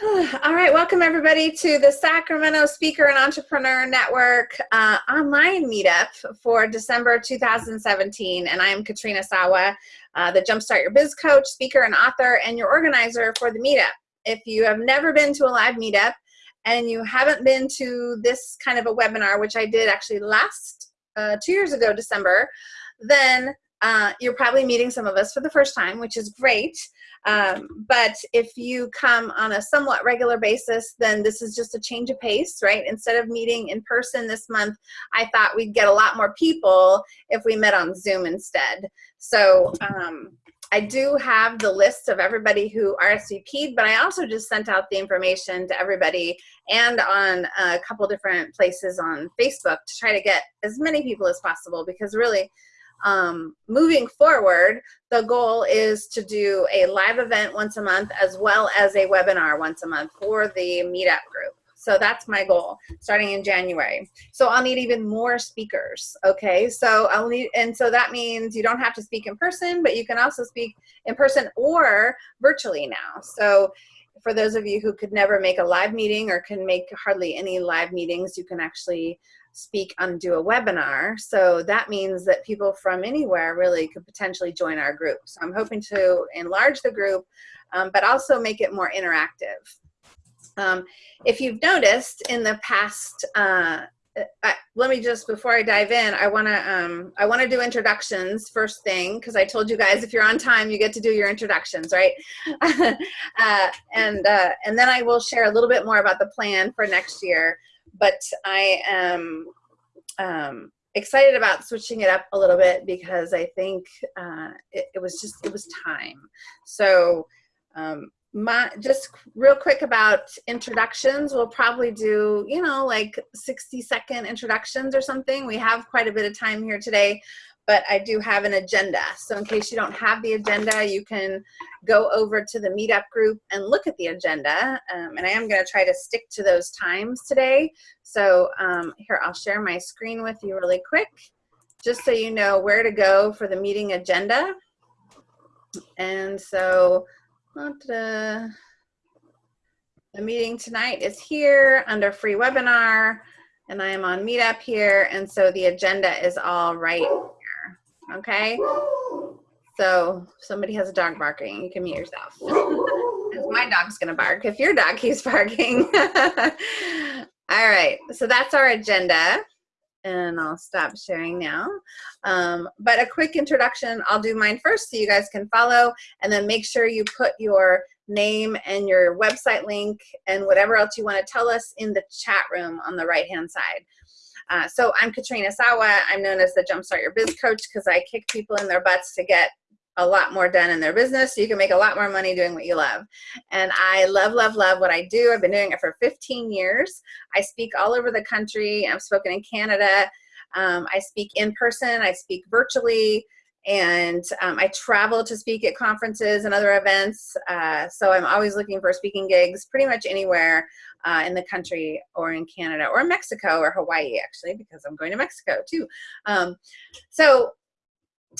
All right, welcome everybody to the Sacramento Speaker and Entrepreneur Network uh, online meetup for December 2017. And I am Katrina Sawa, uh, the Jumpstart Your Biz coach, speaker, and author, and your organizer for the meetup. If you have never been to a live meetup and you haven't been to this kind of a webinar, which I did actually last uh, two years ago, December, then uh, you're probably meeting some of us for the first time, which is great. Um, but if you come on a somewhat regular basis, then this is just a change of pace, right? Instead of meeting in person this month, I thought we'd get a lot more people if we met on Zoom instead. So um, I do have the list of everybody who RSVP'd, but I also just sent out the information to everybody and on a couple different places on Facebook to try to get as many people as possible because really um, moving forward, the goal is to do a live event once a month as well as a webinar once a month for the meetup group. So that's my goal starting in January. So I'll need even more speakers. Okay. So I'll need, and so that means you don't have to speak in person, but you can also speak in person or virtually now. So for those of you who could never make a live meeting or can make hardly any live meetings, you can actually speak and do a webinar. So that means that people from anywhere really could potentially join our group. So I'm hoping to enlarge the group, um, but also make it more interactive. Um, if you've noticed in the past, uh, I, let me just before I dive in, I want to um, I want to do introductions first thing because I told you guys if you're on time you get to do your introductions, right? uh, and uh, and then I will share a little bit more about the plan for next year but I am um, excited about switching it up a little bit because I think uh, it, it, was just, it was time. So um, my, just real quick about introductions, we'll probably do, you know, like 60 second introductions or something. We have quite a bit of time here today, but I do have an agenda. So in case you don't have the agenda, you can go over to the meetup group and look at the agenda. Um, and I am gonna try to stick to those times today. So um, here, I'll share my screen with you really quick, just so you know where to go for the meeting agenda. And so, the meeting tonight is here under free webinar and I am on meetup here. And so the agenda is all right okay? So somebody has a dog barking, you can mute yourself. my dog's gonna bark if your dog keeps barking. All right, so that's our agenda and I'll stop sharing now. Um, but a quick introduction, I'll do mine first so you guys can follow and then make sure you put your name and your website link and whatever else you wanna tell us in the chat room on the right hand side. Uh, so I'm Katrina Sawa. I'm known as the Jumpstart Your Biz Coach because I kick people in their butts to get a lot more done in their business so you can make a lot more money doing what you love. And I love, love, love what I do. I've been doing it for 15 years. I speak all over the country. I've spoken in Canada. Um, I speak in person. I speak virtually and um, I travel to speak at conferences and other events. Uh, so I'm always looking for speaking gigs pretty much anywhere uh, in the country or in Canada or Mexico or Hawaii actually because I'm going to Mexico too. Um, so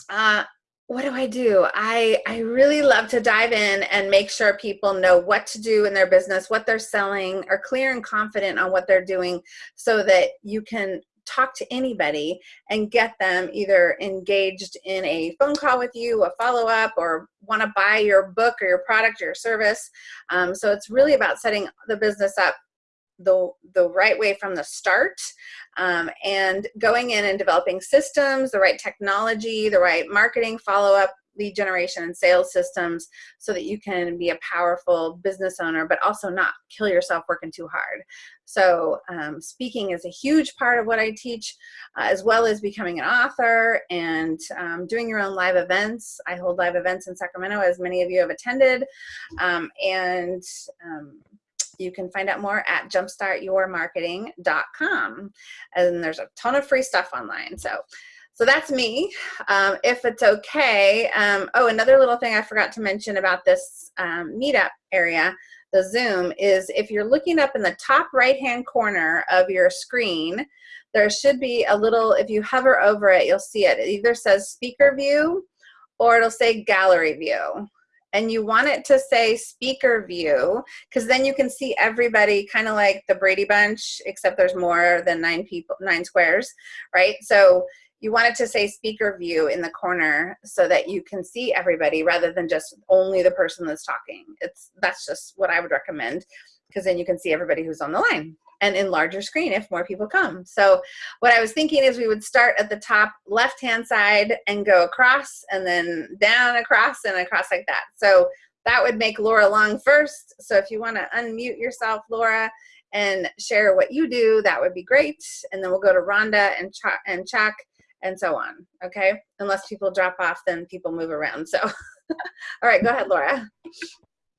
uh, what do I do? I, I really love to dive in and make sure people know what to do in their business, what they're selling, are clear and confident on what they're doing so that you can talk to anybody and get them either engaged in a phone call with you, a follow-up, or want to buy your book or your product or your service. Um, so it's really about setting the business up the, the right way from the start um, and going in and developing systems, the right technology, the right marketing follow-up, lead generation and sales systems so that you can be a powerful business owner, but also not kill yourself working too hard. So um, speaking is a huge part of what I teach, uh, as well as becoming an author and um, doing your own live events. I hold live events in Sacramento, as many of you have attended. Um, and um, you can find out more at jumpstartyourmarketing.com. And there's a ton of free stuff online. So so that's me. Um, if it's okay. Um, oh, another little thing I forgot to mention about this um, meetup area, the Zoom, is if you're looking up in the top right-hand corner of your screen, there should be a little, if you hover over it, you'll see it. It either says speaker view or it'll say gallery view. and you want it to say speaker view because then you can see everybody kind of like the Brady Bunch, except there's more than nine people, nine squares, right? So you want it to say speaker view in the corner so that you can see everybody rather than just only the person that's talking. It's That's just what I would recommend because then you can see everybody who's on the line and in larger screen if more people come. So what I was thinking is we would start at the top left-hand side and go across and then down across and across like that. So that would make Laura Long first. So if you wanna unmute yourself, Laura, and share what you do, that would be great. And then we'll go to Rhonda and, Ch and Chuck and so on, okay? Unless people drop off, then people move around, so. All right, go ahead, Laura.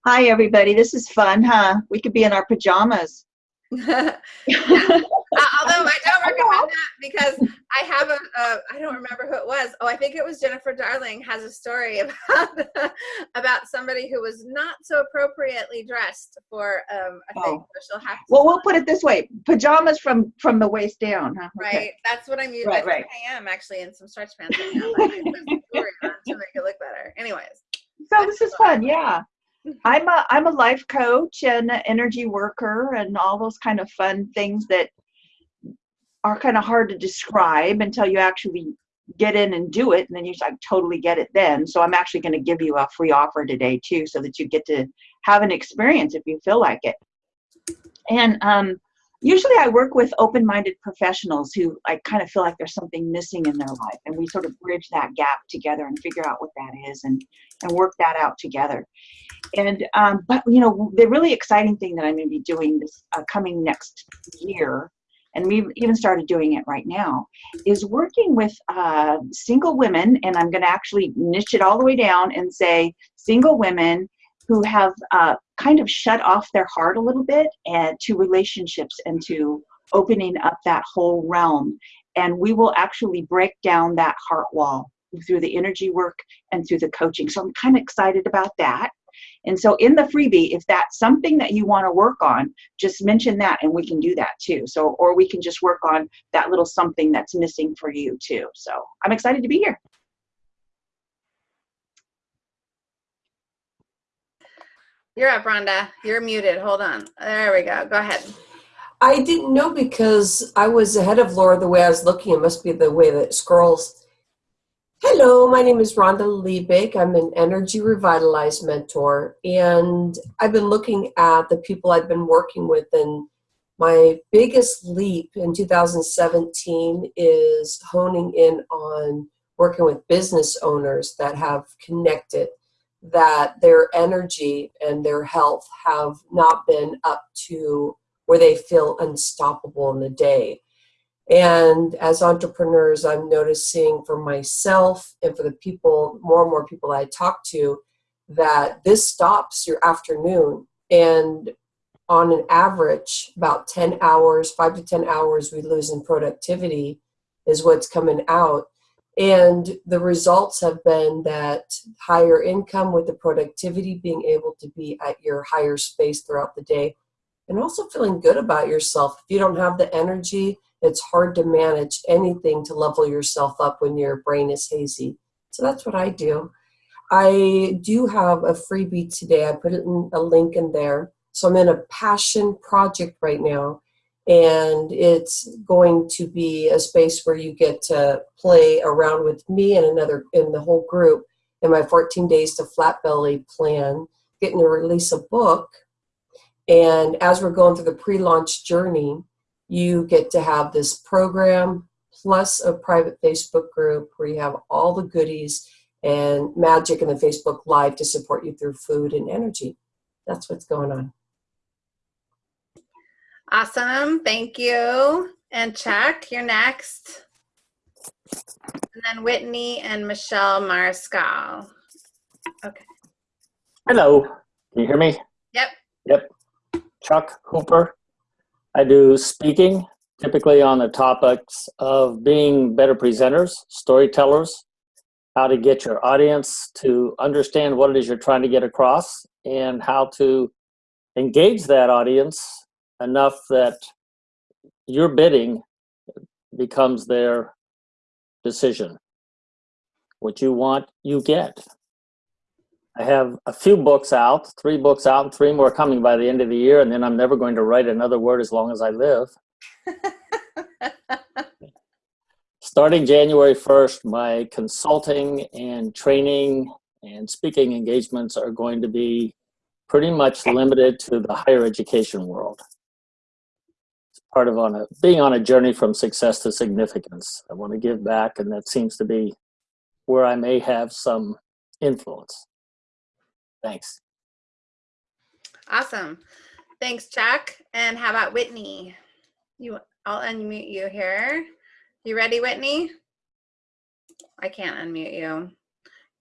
Hi, everybody. This is fun, huh? We could be in our pajamas. Yeah. uh, although I don't recommend that because I have a, a, I don't remember who it was. Oh, I think it was Jennifer Darling has a story about about somebody who was not so appropriately dressed for um, a oh. thing. So she'll have well, we'll put it this way: pajamas from from the waist down, huh? Right. Okay. That's what I'm using. Right, right. I am actually in some stretch pants right now. to make it look better. Anyways. So this is fun, yeah. I'm a I'm a life coach and an energy worker and all those kind of fun things that are kind of hard to describe until you actually get in and do it and then you like totally get it then. So i'm actually going to give you a free offer today too so that you get to have an experience if you feel like it. And um, usually I work with open-minded professionals who I kind of feel like there's something missing in their life and we sort of bridge that gap together and figure out what that is and, and work that out together. And, um, but you know, the really exciting thing that I'm gonna be doing this uh, coming next year and we've even started doing it right now, is working with uh, single women, and I'm going to actually niche it all the way down and say single women who have uh, kind of shut off their heart a little bit and to relationships and to opening up that whole realm. And we will actually break down that heart wall through the energy work and through the coaching. So I'm kind of excited about that. And so in the freebie, if that's something that you want to work on, just mention that and we can do that too. So, or we can just work on that little something that's missing for you too. So I'm excited to be here. You're up, Rhonda. You're muted. Hold on. There we go. Go ahead. I didn't know because I was ahead of Laura the way I was looking. It must be the way that it scrolls. Hello, my name is Rhonda Liebig. I'm an Energy Revitalized mentor, and I've been looking at the people I've been working with, and my biggest leap in 2017 is honing in on working with business owners that have connected that their energy and their health have not been up to where they feel unstoppable in the day. And as entrepreneurs, I'm noticing for myself and for the people, more and more people I talk to, that this stops your afternoon. And on an average, about 10 hours, five to 10 hours we lose in productivity is what's coming out. And the results have been that higher income with the productivity, being able to be at your higher space throughout the day, and also feeling good about yourself. If you don't have the energy, it's hard to manage anything to level yourself up when your brain is hazy. So that's what I do. I do have a freebie today. I put it in a link in there. So I'm in a passion project right now and it's going to be a space where you get to play around with me and another in the whole group in my 14 days to flat belly plan getting to release a book. And as we're going through the pre-launch journey you get to have this program plus a private facebook group where you have all the goodies and magic in the facebook live to support you through food and energy. That's what's going on Awesome. Thank you. And Chuck, you're next. And then Whitney and Michelle Mariscal. Okay. Hello. Can you hear me? Yep. Yep. Chuck Hooper. I do speaking, typically on the topics of being better presenters, storytellers, how to get your audience to understand what it is you're trying to get across, and how to engage that audience enough that your bidding becomes their decision. What you want, you get. I have a few books out, three books out, and three more coming by the end of the year, and then I'm never going to write another word as long as I live. Starting January 1st, my consulting and training and speaking engagements are going to be pretty much limited to the higher education world. Part of on a, being on a journey from success to significance. I want to give back, and that seems to be where I may have some influence. Thanks. Awesome. Thanks, Chuck. And how about Whitney? You, I'll unmute you here. You ready, Whitney? I can't unmute you.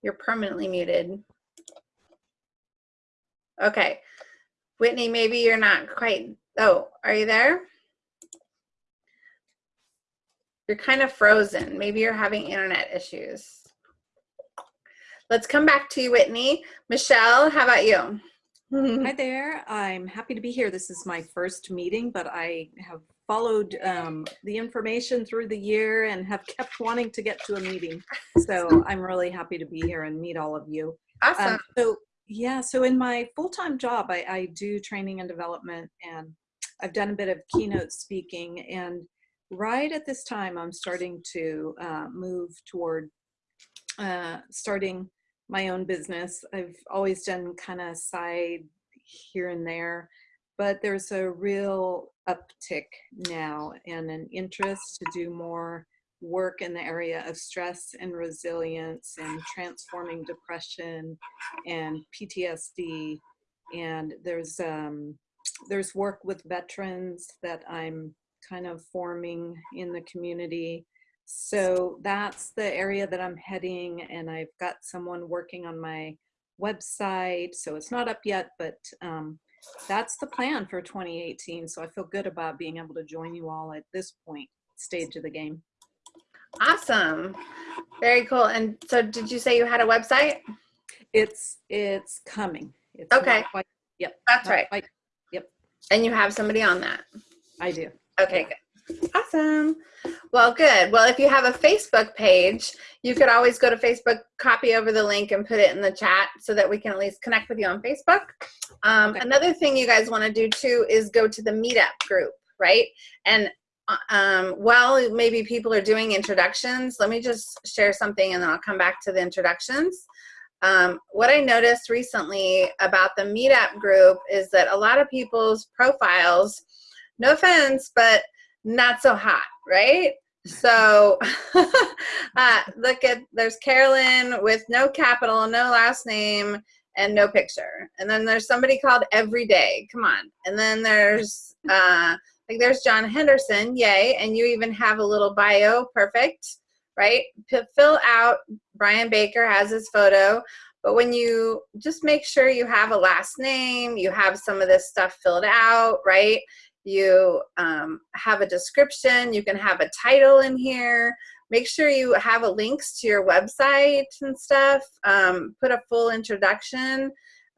You're permanently muted. Okay. Whitney, maybe you're not quite, oh, are you there? You're kind of frozen. Maybe you're having internet issues. Let's come back to you, Whitney. Michelle, how about you? Hi there. I'm happy to be here. This is my first meeting, but I have followed um, the information through the year and have kept wanting to get to a meeting. So I'm really happy to be here and meet all of you. Awesome. Um, so yeah, so in my full-time job, I, I do training and development and I've done a bit of keynote speaking and right at this time, I'm starting to uh, move toward uh, starting my own business. I've always done kind of side here and there, but there's a real uptick now and an interest to do more work in the area of stress and resilience and transforming depression and PTSD. And there's um, there's work with veterans that I'm kind of forming in the community. So that's the area that I'm heading and I've got someone working on my website. So it's not up yet, but um, that's the plan for 2018. So I feel good about being able to join you all at this point stage of the game. Awesome. Very cool. And so did you say you had a website? It's it's coming. It's Okay. Quite, yep. That's right. quite- And you have somebody on that. I do. Okay, good. Awesome. Well, good. Well, if you have a Facebook page, you could always go to Facebook, copy over the link, and put it in the chat so that we can at least connect with you on Facebook. Um, Okay. Another thing you guys want to do too is go to the meetup group, right? And uh, um, while maybe people are doing introductions, let me just share something and then I'll come back to the introductions. Um, what I noticed recently about the meetup group is that a lot of people's profiles, no offense, but not so hot, right? So uh, look at, there's Carolyn with no capital, no last name, and no picture. And then there's somebody called Everyday, come on. And then there's, uh, like there's John Henderson, yay, and you even have a little bio, perfect, right? P fill out, Brian Baker has his photo, but when you just make sure you have a last name, you have some of this stuff filled out, right? You um, have a description, you can have a title in here. Make sure you have a links to your website and stuff. Um, put a full introduction.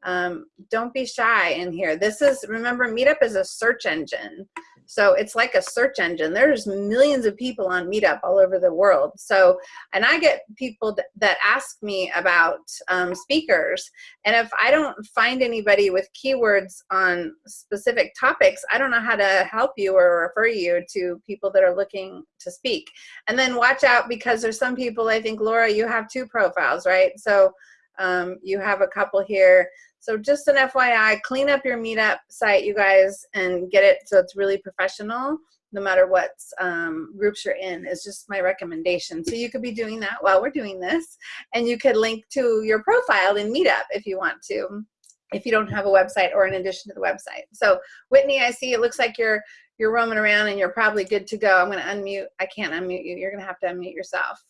Um, don't be shy in here. This is, remember, Meetup is a search engine. So it's like a search engine. There's millions of people on Meetup all over the world. So, and I get people th that ask me about um, speakers. And if I don't find anybody with keywords on specific topics, I don't know how to help you or refer you to people that are looking to speak. And then watch out because there's some people, I think, Laura, you have two profiles, right? So um, you have a couple here. So just an FYI, clean up your meetup site, you guys, and get it so it's really professional, no matter what um, groups you're in, is just my recommendation. So you could be doing that while we're doing this, and you could link to your profile in Meetup if you want to, if you don't have a website or in addition to the website. So Whitney, I see it looks like you're you're roaming around and you're probably good to go. I'm gonna unmute, I can't unmute you. You're gonna have to unmute yourself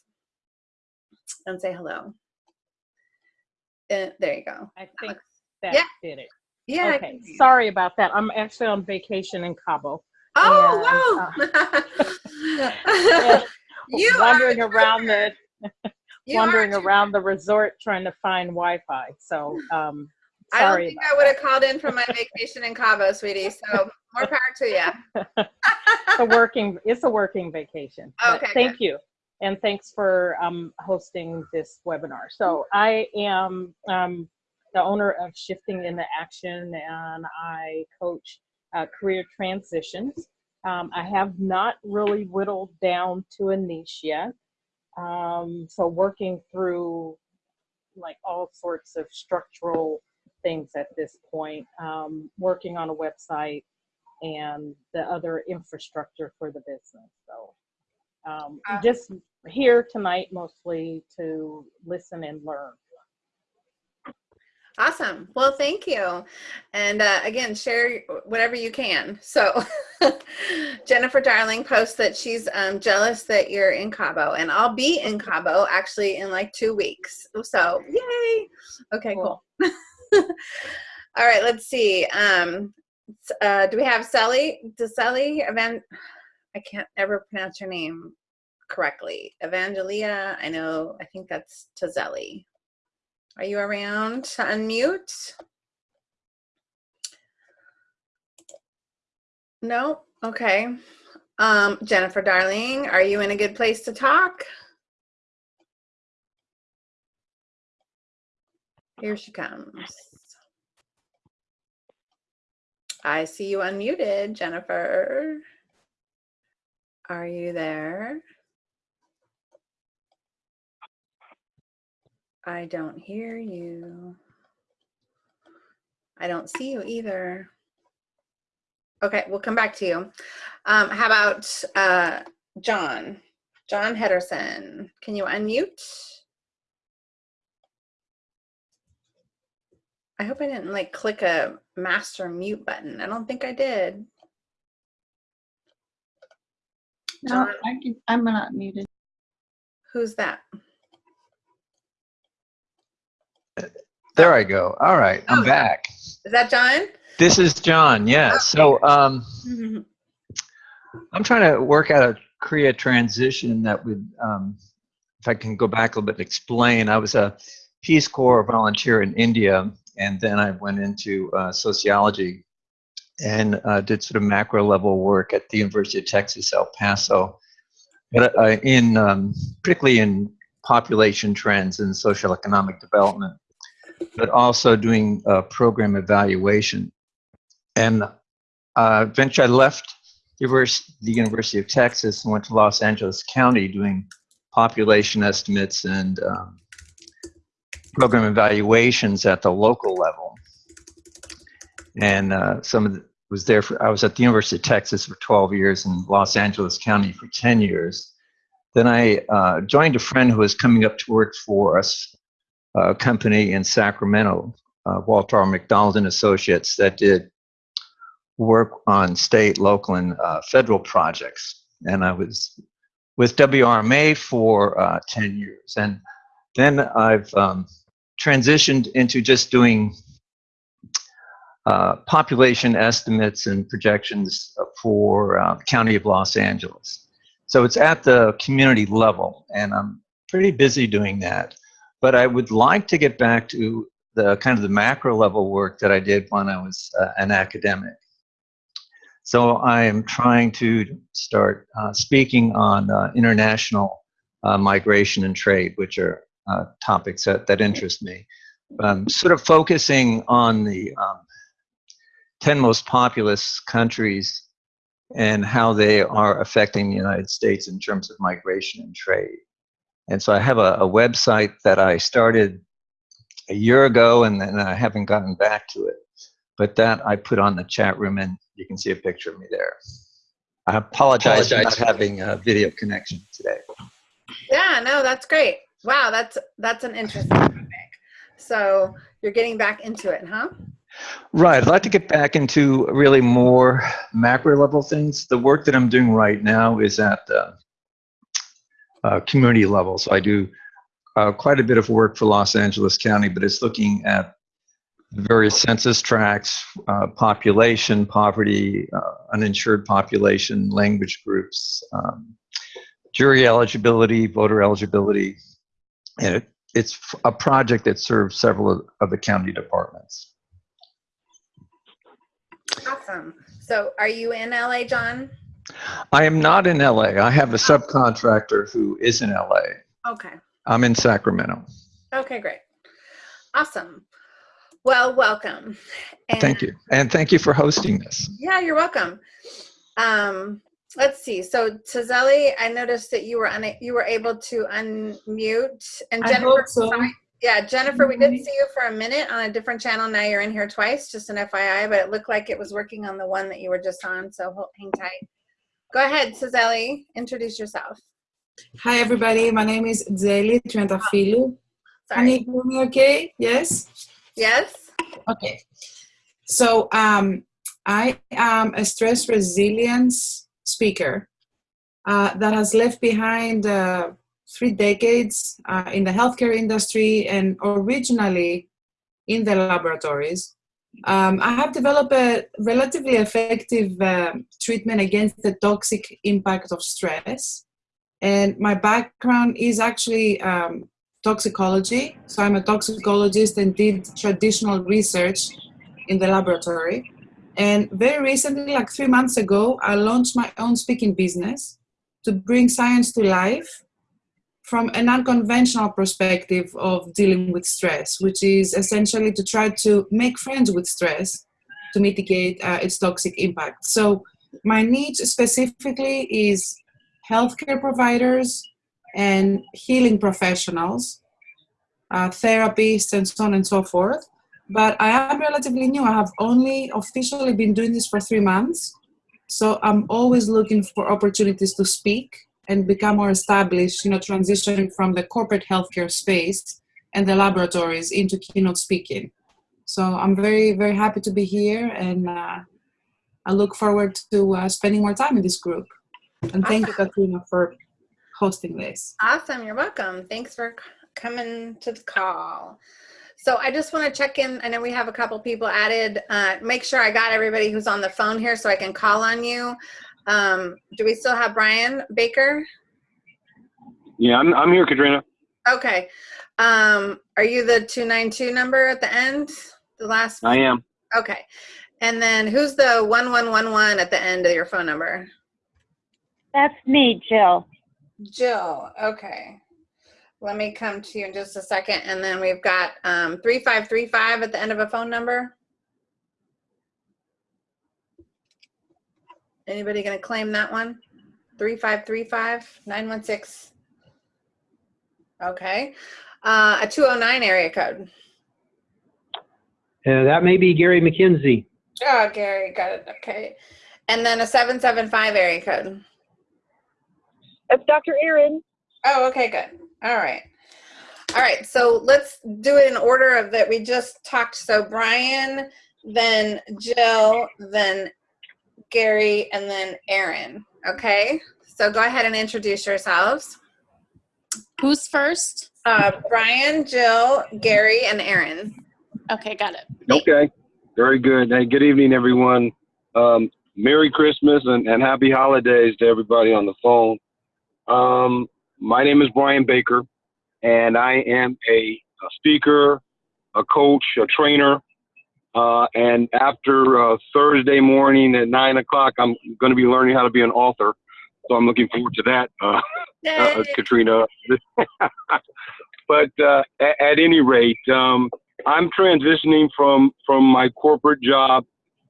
and say hello. Uh, there you go. I think that Yeah. did it. Yeah. Okay, can hear you. sorry about that. I'm actually on vacation in Cabo. Oh, Yeah, wow. you wandering are, around the wandering around the resort trying to find Wi-Fi. So um, I don't think I would have called in from my vacation in Cabo, sweetie. So more power to you. It's a working it's a working vacation. Okay, thank you. And thanks for um, hosting this webinar. So I am um, the owner of Shifting into Action, and I coach uh, career transitions. Um, I have not really whittled down to a niche yet. Um, so working through like all sorts of structural things at this point, um, working on a website and the other infrastructure for the business. So um, Uh, just here tonight mostly to listen and learn. Awesome. Well, thank you. And uh, again, share whatever you can. So, Jennifer Darling posts that she's um, jealous that you're in Cabo, and I'll be in Cabo actually in like two weeks. So, yay! Okay, cool. All right, let's see. Um, uh, do we have Sally? Does Sally Evan? I can't ever pronounce your name correctly. Evangelia. I know. I think that's Tazelli. Are you around to unmute? No? Okay. Um, Jennifer, darling, are you in a good place to talk? Here she comes. I see you unmuted, Jennifer. Are you there? I don't hear you. I don't see you either. Okay, we'll come back to you. Um, how about uh, John? John Hedderson, can you unmute? I hope I didn't like click a master mute button. I don't think I did. No, John, I can, I'm not muted. who's that? There I go. All right, I'm Oh. back. Is that John? This is John. Yes. So um, I'm trying to work out a create transition that would, um, if I can go back a little bit, and explain. I was a Peace Corps volunteer in India, and then I went into uh, sociology and uh, did sort of macro level work at the University of Texas, El Paso, but uh, in um, particularly in population trends and social economic development, but also doing uh, program evaluation. And uh, eventually I left the University of Texas and went to Los Angeles County doing population estimates and um, program evaluations at the local level. And uh, some of the, was there for, I was at the University of Texas for 12 years and Los Angeles County for 10 years. Then I uh, joined a friend who was coming up to work for us, a company in Sacramento, uh, Walter R. McDonald and Associates, that did work on state, local, and uh, federal projects. And I was with WRMA for uh, 10 years. And then I've um, transitioned into just doing uh, population estimates and projections for uh, the County of Los Angeles. So it's at the community level, and I'm pretty busy doing that. But I would like to get back to the kind of the macro level work that I did when I was uh, an academic. So I am trying to start uh, speaking on uh, international uh, migration and trade, which are uh, topics that, that interest me. Um, sort of focusing on the um, 10 most populous countries and how they are affecting the United States in terms of migration and trade. And so I have a, a website that I started a year ago and then I haven't gotten back to it. But that I put on the chat room and you can see a picture of me there. I apologize, for not having a video connection today. Yeah, no, that's great. Wow, that's that's an interesting topic. So you're getting back into it, huh? Right. I'd like to get back into really more macro level things. The work that I'm doing right now is at the uh, community level. So I do uh, quite a bit of work for Los Angeles County, but it's looking at various census tracts, uh, population, poverty, uh, uninsured population, language groups, um, jury eligibility, voter eligibility, and it, it's a project that serves several of, of the county departments. Awesome. So are you in LA, John? I am not in LA. I have a subcontractor who is in LA. Okay. I'm in Sacramento. Okay, great. Awesome. Well, welcome. And- Thank you. And thank you for hosting this. Yeah, you're welcome. Um, let's see. So Tazeli, I noticed that you were una- you were able to unmute and I Jennifer. hope so. sorry. Yeah, Jennifer, we did see you for a minute on a different channel. Now you're in here twice, just an FYI, but it looked like it was working on the one that you were just on. So hold, hang tight. Go ahead, Tazeli. Introduce yourself. Hi, everybody. My name is Zeli Triantafilou. Can you hear me okay? Yes? Yes. Okay. So um, I am a stress resilience speaker uh, that has left behind uh, three decades uh, in the healthcare industry and originally in the laboratories. Um, I have developed a relatively effective um treatment against the toxic impact of stress. And my background is actually um, toxicology. So I'm a toxicologist and did traditional research in the laboratory. And very recently, like three months ago, I launched my own speaking business to bring science to life from an unconventional perspective of dealing with stress, which is essentially to try to make friends with stress to mitigate uh, its toxic impact. So, my niche specifically is healthcare providers and healing professionals, uh, therapists, and so on and so forth. But I am relatively new. I have only officially been doing this for three months. So I'm always looking for opportunities to speak and become more established, you know, transitioning from the corporate healthcare space and the laboratories into keynote speaking. So I'm very, very happy to be here and uh, I look forward to uh, spending more time in this group. And thank you, Katrina, for hosting this. Awesome. You're welcome. Thanks for coming to the call. So I just want to check in. I know we have a couple people added. Uh, make sure I got everybody who's on the phone here so I can call on you. Um, do we still have Brian Baker? Yeah, I'm, I'm here, Katrina. Okay. Um, are you the 292 number at the end? The last? I am. Okay. And then who's the 1111 at the end of your phone number? That's me, Jill. Jill. Okay. Let me come to you in just a second. And then we've got um, 3535 at the end of a phone number. Anybody going to claim that one? 3535 916. Okay. Uh, a 209 area code. Uh, that may be Gary McKenzie. Oh, Gary, got it. Okay. And then a 775 area code. It's Dr. Erin. Oh, okay, good. All right. All right, so let's do it in order of that we just talked. So Brian, then Jill, then Gary, and then Erin. Okay, so go ahead and introduce yourselves. Who's first? Uh, Brian, Jill, Gary, and Erin. Okay, got it. Okay. Very good. Hey, good evening, everyone. Um, Merry Christmas and, and happy holidays to everybody on the phone. Um, my name is Brian Baker, and I am a, a speaker, a coach, a trainer. Uh, and after uh, Thursday morning at nine o'clock, I'm going to be learning how to be an author. So I'm looking forward to that, uh, uh, Katrina. but uh, at, at any rate, um, I'm transitioning from from my corporate job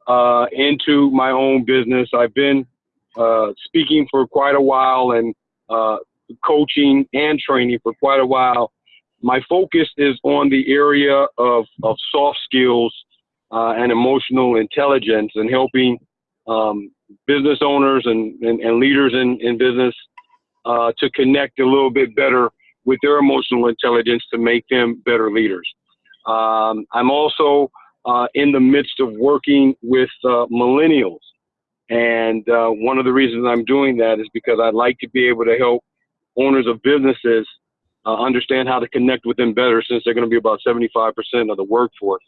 uh, into my own business. I've been uh, speaking for quite a while and uh, coaching and training for quite a while. My focus is on the area of, of soft skills uh, and emotional intelligence and helping um, business owners and, and, and leaders in, in business uh, to connect a little bit better with their emotional intelligence to make them better leaders. Um, I'm also uh, in the midst of working with uh, millennials. And uh, one of the reasons I'm doing that is because I'd like to be able to help owners of businesses uh, understand how to connect with them better since they're going to be about 75% of the workforce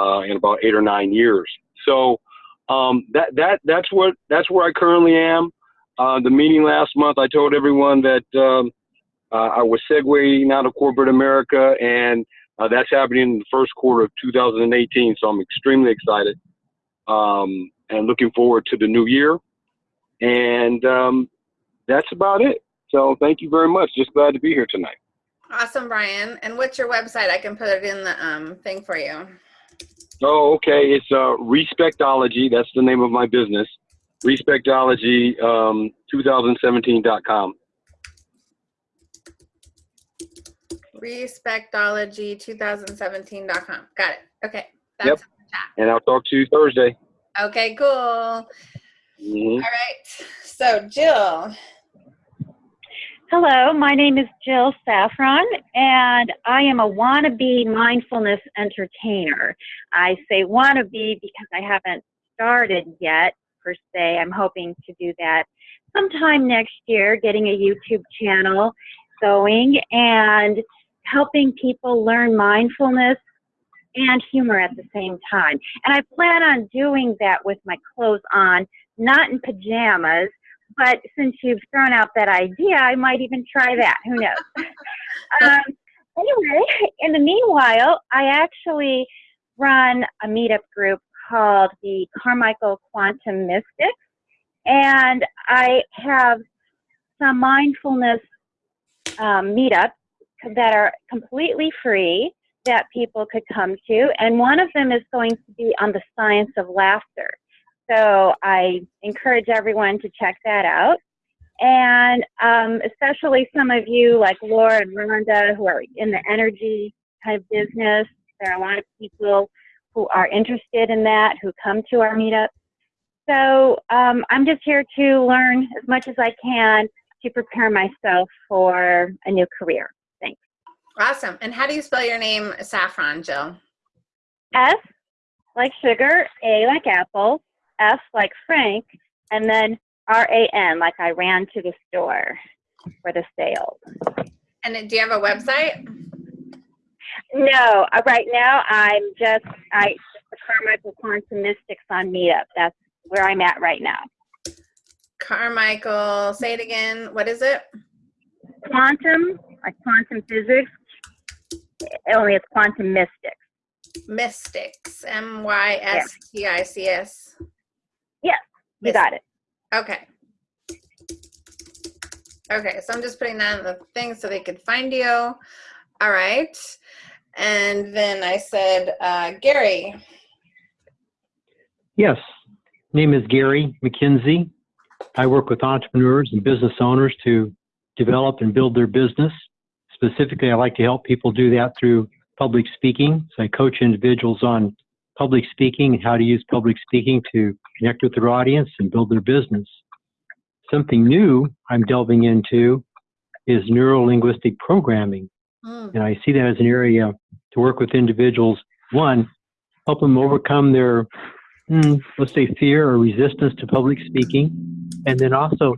uh, in about eight or nine years. So um, that, that, that's, what, that's where I currently am. Uh, the meeting last month, I told everyone that um, uh, I was segueing out of corporate America and uh, that's happening in the first quarter of 2018, so I'm extremely excited um, and looking forward to the new year. And um, that's about it. So thank you very much. Just glad to be here tonight. Awesome, Brian. And what's your website? I can put it in the um, thing for you. Oh, okay. It's uh, Respectology. That's the name of my business. Respectology um, 2017.com. Respectology2017.com. Got it. Okay. That's Yep. And I'll talk to you Thursday. Okay, cool. Mhm. All right. So, Jill. Hello, my name is Jill Safran, and I am a wannabe mindfulness entertainer. I say wannabe because I haven't started yet, per se. I'm hoping to do that sometime next year, getting a YouTube channel going and helping people learn mindfulness and humor at the same time. And I plan on doing that with my clothes on, not in pajamas, but since you've thrown out that idea, I might even try that. Who knows? um, anyway, in the meanwhile, I actually run a meetup group called the Carmichael Quantum Mystics, and I have some mindfulness um, meetups that are completely free that people could come to, and one of them is going to be on the science of laughter. So I encourage everyone to check that out. And um, especially some of you like Laura and Rhonda who are in the energy kind of business. There are a lot of people who are interested in that who come to our meetup. So um, I'm just here to learn as much as I can to prepare myself for a new career. Thanks. Awesome. And how do you spell your name, Safran, Jill? S like sugar, A like apple, F like Frank, and then R A N like I ran to the store for the sales. And do you have a website? No, uh, right now I'm just I the Carmichael Quantum Mystics on Meetup. That's where I'm at right now. Carmichael, say it again. What is it? Quantum, like quantum physics. Only it's quantum mystics. Mystics. M Y S T I C S. Yes, you got it. Okay. Okay, so I'm just putting that in the thing so they could find you. All right. And then I said, uh, Gary. Yes. Name is Gary McKenzie. I work with entrepreneurs and business owners to develop and build their business. Specifically, I like to help people do that through public speaking. So I coach individuals on public speaking and how to use public speaking to connect with their audience and build their business. Something new I'm delving into is neuro linguistic programming. Mm. And I see that as an area to work with individuals. One, help them overcome their, hmm, let's say, fear or resistance to public speaking. And then also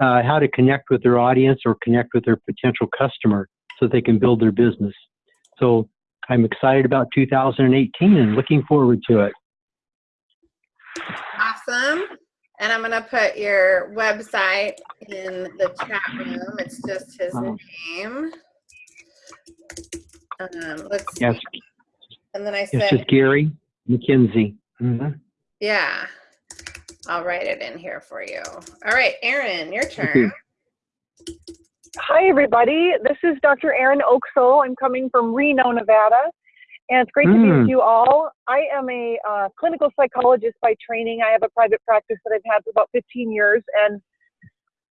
uh, how to connect with their audience or connect with their potential customer so they can build their business. So I'm excited about 2018 and looking forward to it. Awesome. And I'm going to put your website in the chat room. It's just his Oh. name. Um, let's see. Yes, And then I it's said, just Gary McKenzie. Mhm. yeah, I'll write it in here for you. All right, Erin, your Thank you. turn. Hi, everybody. This is Dr. Erin Oksol. I'm coming from Reno, Nevada, and it's great to be Mm. with you all. I am a uh, clinical psychologist by training. I have a private practice that I've had for about 15 years, and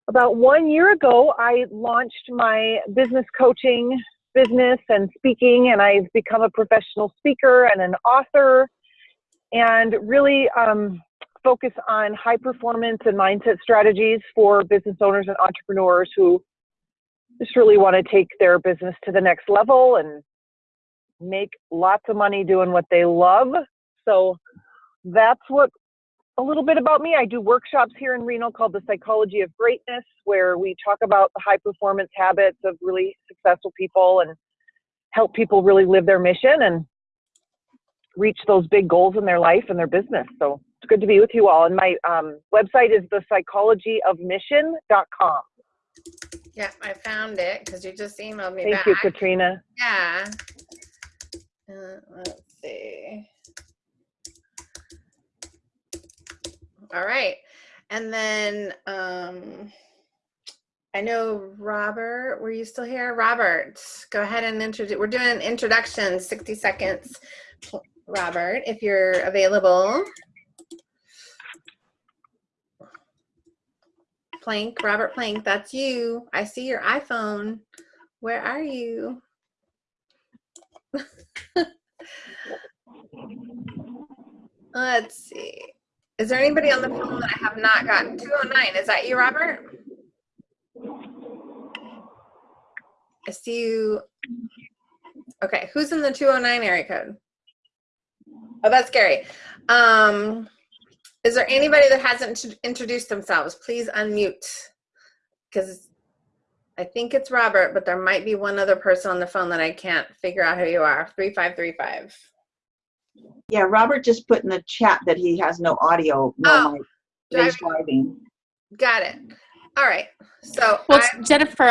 about one year ago, I launched my business coaching business and speaking, and I've become a professional speaker and an author, and really um, focus on high performance and mindset strategies for business owners and entrepreneurs who just really want to take their business to the next level and make lots of money doing what they love. So that's what a little bit about me. I do workshops here in Reno called the Psychology of Greatness, where we talk about the high performance habits of really successful people and help people really live their mission and reach those big goals in their life and their business. So it's good to be with you all. And my um, website is the psychologyofmission.com. Yeah, I found it because you just emailed me Thank back. you, Katrina. Yeah. Uh, let's see. All right. And then um, I know Robert, were you still here? Robert, go ahead and introduce. We're doing introductions, 60 seconds. Robert, if you're available. Plank, Robert Plank, that's you. I see your iPhone. Where are you? Let's see. Is there anybody on the phone that I have not gotten? 209, is that you, Robert? I see you. Okay, who's in the 209 area code? Oh, that's Gary. Um, is there anybody that hasn't introduced themselves? Please unmute. Because I think it's Robert, but there might be one other person on the phone that I can't figure out who you are. 3535. Yeah, Robert just put in the chat that he has no audio, no Oh, mic. that He's driving. Got it. All right. So Well, I, Jennifer,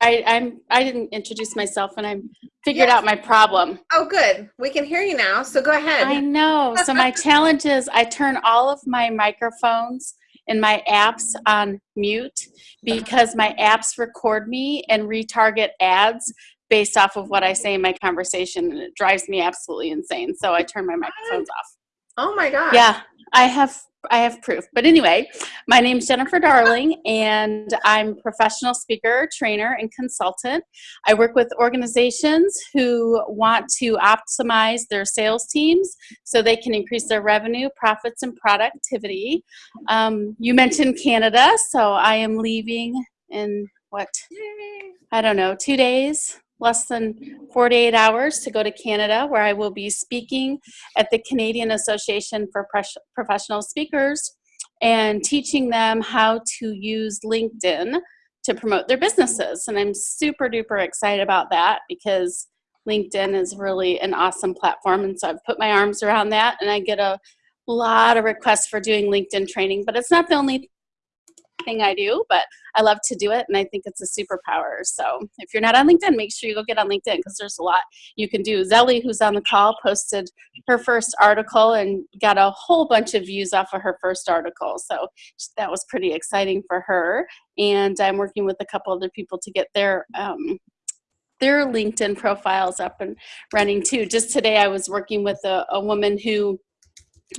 I, I'm I didn't introduce myself, and I figured out my problem. oh, good. We can hear you now. So go ahead. I know. So my challenge is I turn all of my microphones and my apps on mute uh-huh. because my apps record me and retarget ads based off of what I say in my conversation, and it drives me absolutely insane. So I turn my microphones off. Oh my God. Yeah, I have I have proof. But anyway, my name's Jennifer Darling and I'm professional speaker, trainer, and consultant. I work with organizations who want to optimize their sales teams so they can increase their revenue, profits, and productivity. Um, you mentioned Canada, so I am leaving in what? I don't know, two days, less than 48 hours to go to Canada, where I will be speaking at the Canadian Association for Professional Speakers and teaching them how to use LinkedIn to promote their businesses. And I'm super duper excited about that because LinkedIn is really an awesome platform. And so I've put my arms around that and I get a lot of requests for doing LinkedIn training, but it's not the only thing I do, but I love to do it and I think it's a superpower. So if you're not on LinkedIn, make sure you go get on LinkedIn because there's a lot you can do. Zelly, who's on the call, posted her first article and got a whole bunch of views off of her first article. So that was pretty exciting for her. And I'm working with a couple other people to get their um, their LinkedIn profiles up and running too. Just today, I was working with a, a woman who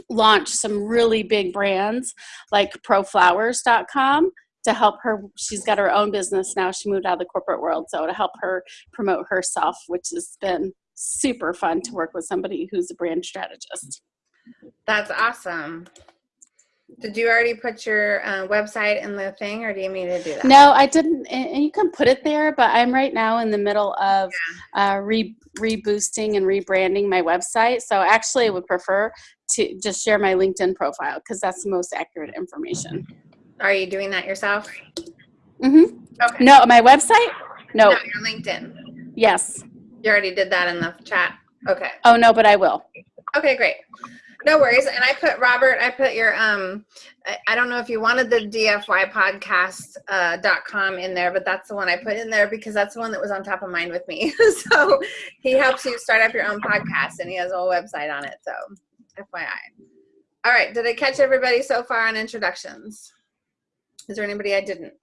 launched some really big brands like proflowers.com to help her she's got her own business now she moved out of the corporate world so to help her promote herself which has been super fun to work with somebody who's a brand strategist That's awesome. Did you already put your uh, website in the thing, or do you mean to do that? no i didn't and you can put it there but i'm right now in the middle of uh, re- reboosting and rebranding my website so actually i would prefer to just share my linkedin profile because that's the most accurate information Are you doing that yourself? mm-hmm. Okay. no my website no, No, your LinkedIn. yes You already did that in the chat. Okay. oh no but i will Okay, great. No worries. And I put Robert, I put your um I, don't know if you wanted the DFY podcast uh, dot com in there, but that's the one I put in there because that's the one that was on top of mind with me. so he helps you start up your own podcast and he has a whole website on it. So FYI. All right, did I catch everybody so far on introductions? Is there anybody I didn't?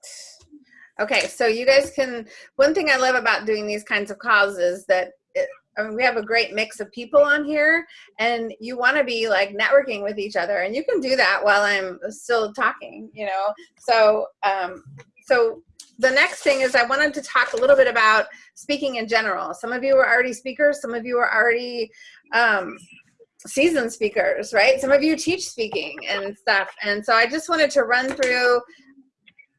Okay, so you guys can. One thing I love about doing these kinds of calls is that it, I mean, we have a great mix of people on here, and you want to be like networking with each other, and you can do that while I'm still talking. You know, so um, so the next thing is I wanted to talk a little bit about speaking in general. Some of you are already speakers. Some of you are already um, seasoned speakers, right? Some of you teach speaking and stuff. And so I just wanted to run through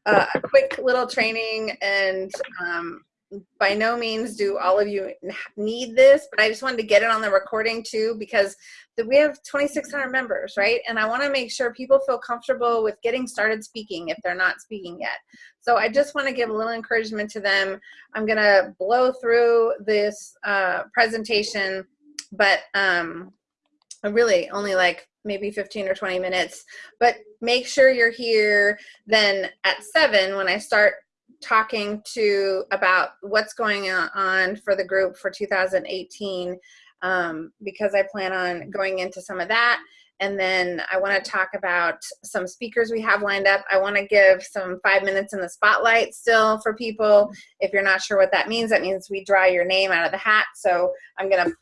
uh, a quick little training and um, by no means do all of you need this, but I just wanted to get it on the recording too because we have 2,600 members, right? And I want to make sure people feel comfortable with getting started speaking if they're not speaking yet. So I just want to give a little encouragement to them. I'm going to blow through this uh, presentation, but um, really only like maybe 15 or 20 minutes. But make sure you're here then at 7 when I start talking to about what's going on for the group for 2018 um, because I plan on going into some of that. And then I want to talk about some speakers we have lined up. I want to give some five minutes in the spotlight still for people. If you're not sure what that means, that means we draw your name out of the hat. So I'm going to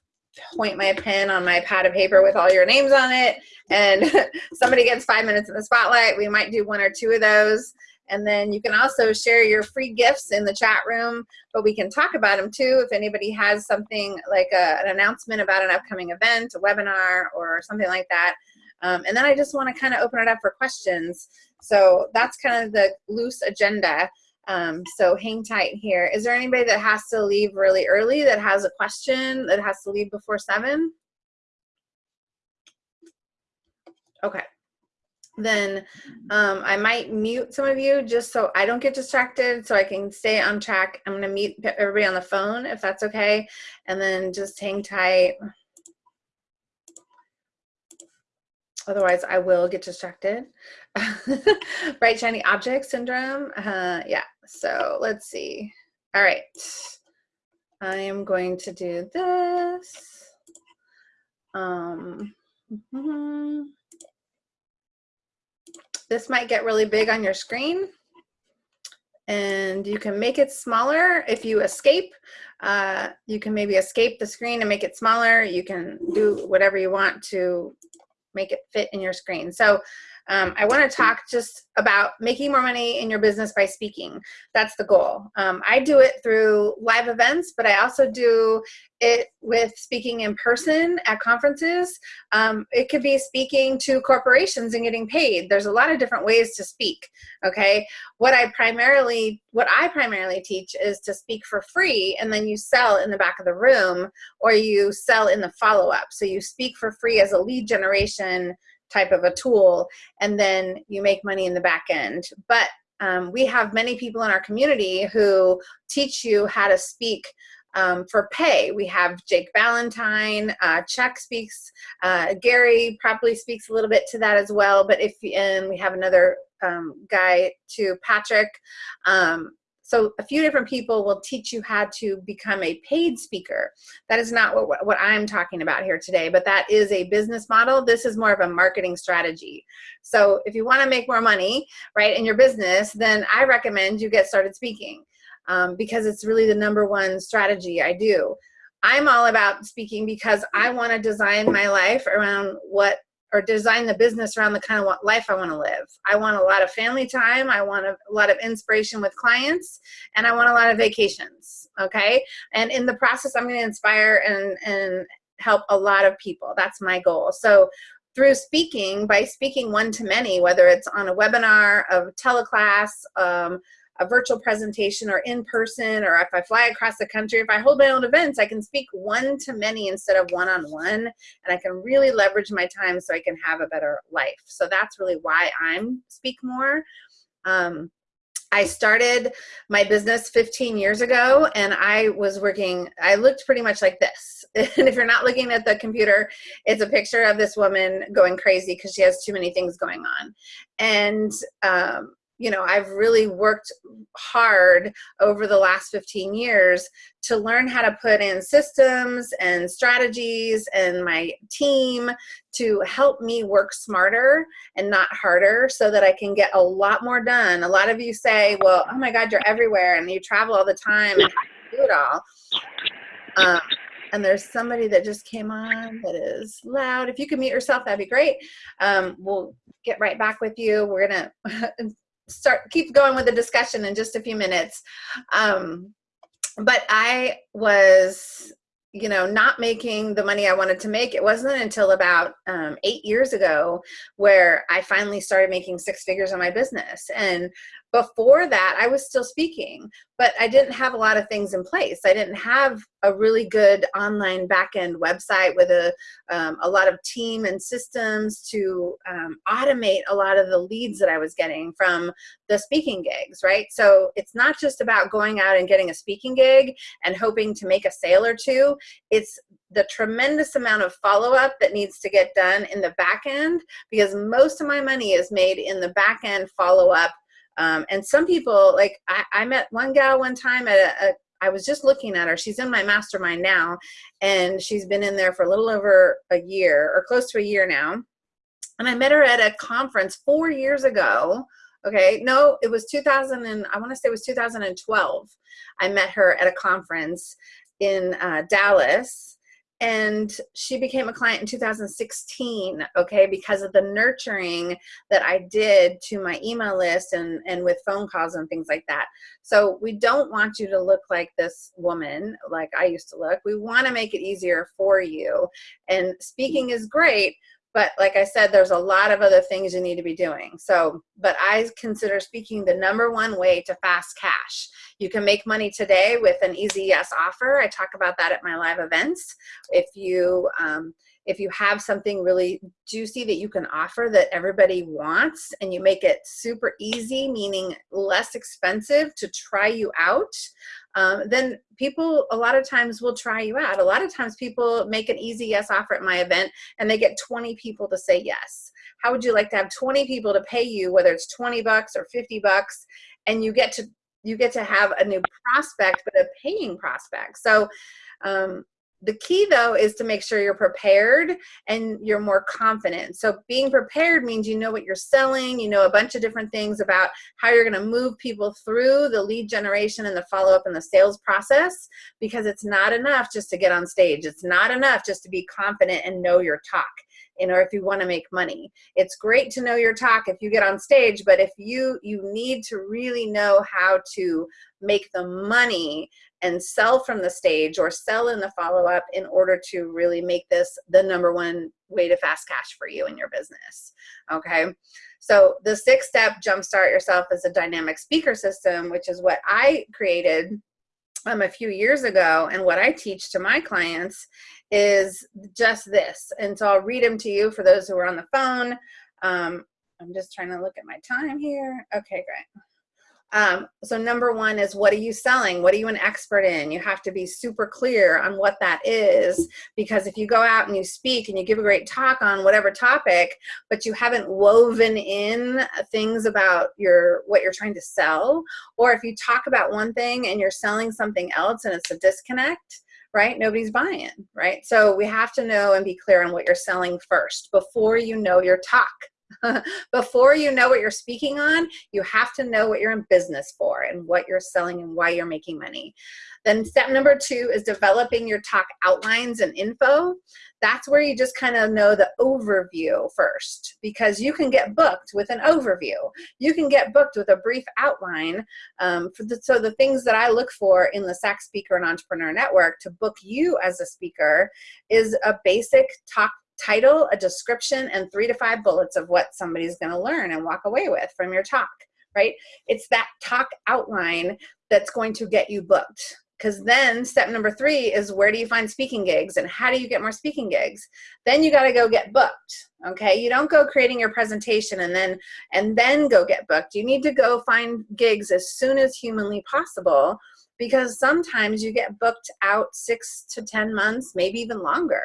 point my pen on my pad of paper with all your names on it and somebody gets five minutes in the spotlight. We might do one or two of those. And then you can also share your free gifts in the chat room, but we can talk about them too. If anybody has something like a, an announcement about an upcoming event, a webinar, or something like that. Um, and then I just want to kind of open it up for questions. So that's kind of the loose agenda. Um, so hang tight here. Is there anybody that has to leave really early that has a question that has to leave before seven? Okay. Then um, I might mute some of you just so I don't get distracted so I can stay on track. I'm gonna mute everybody on the phone if that's okay. And then just hang tight. Otherwise I will get distracted. Bright shiny object syndrome. Uh, yeah, so let's see. All right. I am going to do this. Um, mm -hmm. This might get really big on your screen and you can make it smaller if you escape. Uh, you can maybe escape the screen and make it smaller. You can do whatever you want to make it fit in your screen. So um, I want to talk just about making more money in your business by speaking. That's the goal. Um, I do it through live events, but I also do it with speaking in person at conferences. Um, it could be speaking to corporations and getting paid. There's a lot of different ways to speak. Okay, what I primarily what I primarily teach is to speak for free, and then you sell in the back of the room, or you sell in the follow up. So you speak for free as a lead generation type of a tool and then you make money in the back end but um, we have many people in our community who teach you how to speak um, for pay. We have Jake Valentine, uh, Chuck speaks, uh, Gary probably speaks a little bit to that as well, but if, and we have another um, guy to Patrick. Um, so a few different people will teach you how to become a paid speaker. That is not what, what I'm talking about here today, but that is a business model. This is more of a marketing strategy. So if you wanna make more money, right, in your business, then I recommend you get started speaking um, because it's really the number one strategy I do. I'm all about speaking because I wanna design my life around what or design the business around the kind of life I want to live. I want a lot of family time. I want a, lot of inspiration with clients and I want a lot of vacations. Okay. And in the process, I'm going to inspire and, and help a lot of people. That's my goal. So through speaking, by speaking one to many, whether it's on a webinar, a teleclass, um, a virtual presentation or in person or if I fly across the country, if I hold my own events, I can speak one to many instead of one-on-one and I can really leverage my time so I can have a better life. So that's really why I'm Speak More. Um, I started my business 15 years ago and I was working, I looked pretty much like this. And if you're not looking at the computer, it's a picture of this woman going crazy because she has too many things going on. And um, you know, I've really worked hard over the last 15 years to learn how to put in systems and strategies and my team to help me work smarter and not harder so that I can get a lot more done. A lot of you say, well, oh my God, you're everywhere and you travel all the time and do it all. Um, and there's somebody that just came on that is loud. If you could mute yourself, that'd be great. Um, we'll get right back with you. We're gonna start keep going with the discussion in just a few minutes. Um, but I was you know, not making the money I wanted to make. It wasn't until about um, eight years ago where I finally started making six figures on my business. And before that, I was still speaking, but I didn't have a lot of things in place. I didn't have a really good online backend website with a, um, a lot of team and systems to um, automate a lot of the leads that I was getting from the speaking gigs, right? So it's not just about going out and getting a speaking gig and hoping to make a sale or two. It's the tremendous amount of follow-up that needs to get done in the back end because most of my money is made in the back end follow-up um, and some people, like I, I, met one gal one time at a, a, I was just looking at her. She's in my mastermind now, and she's been in there for a little over a year or close to a year now. And I met her at a conference four years ago. Okay, no, it was 2000 and I want to say it was 2012. I met her at a conference in uh, Dallas and she became a client in 2016 okay because of the nurturing that i did to my email list and and with phone calls and things like that. So we don't want you to look like this woman like i used to look. We want to make it easier for you. And speaking is great but like I said, there's a lot of other things you need to be doing. So, but I consider speaking the number one way to fast cash. You can make money today with an easy yes offer. I talk about that at my live events. If you, um, if you have something really juicy that you can offer that everybody wants and you make it super easy, meaning less expensive to try you out, um, then people a lot of times will try you out. A lot of times people make an easy yes offer at my event and they get 20 people to say yes. How would you like to have 20 people to pay you, whether it's 20 bucks or 50 bucks, and you get to you get to have a new prospect, but a paying prospect. So um, the key though is to make sure you're prepared and you're more confident. So being prepared means you know what you're selling, you know a bunch of different things about how you're gonna move people through the lead generation and the follow-up and the sales process because it's not enough just to get on stage. It's not enough just to be confident and know your talk you know if you want to make money. It's great to know your talk if you get on stage but if you you need to really know how to make the money and sell from the stage or sell in the follow-up in order to really make this the number one way to fast cash for you in your business okay? So the six step jumpstart yourself as a dynamic speaker system which is what i created um, a few years ago and what i teach to my clients is just this. And so i'll read them to you for those who are on the phone. Um, i'm just trying to look at my time here. Okay great um, so number one is what are you selling? What are you an expert in? You have to be super clear on what that is because if you go out and you speak and you give a great talk on whatever topic, but you haven't woven in things about your what you're trying to sell, or if you talk about one thing and you're selling something else and it's a disconnect, right? Nobody's buying, right? So we have to know and be clear on what you're selling first before you know your talk. Before you know what you're speaking on, you have to know what you're in business for and what you're selling and why you're making money. Then step number two is developing your talk outlines and info. That's where you just kind of know the overview first because you can get booked with an overview. You can get booked with a brief outline. Um, the, so the things that I look for in the SAC Speaker and Entrepreneur Network to book you as a speaker is a basic talk title, a description, and three to five bullets of what somebody's going to learn and walk away with from your talk, right? It's that talk outline that's going to get you booked. Because then step number three is where do you find speaking gigs and how do you get more speaking gigs? Then you got to go get booked. Okay, you don't go creating your presentation and then and then go get booked. You need to go find gigs as soon as humanly possible because sometimes you get booked out six to ten months, maybe even longer.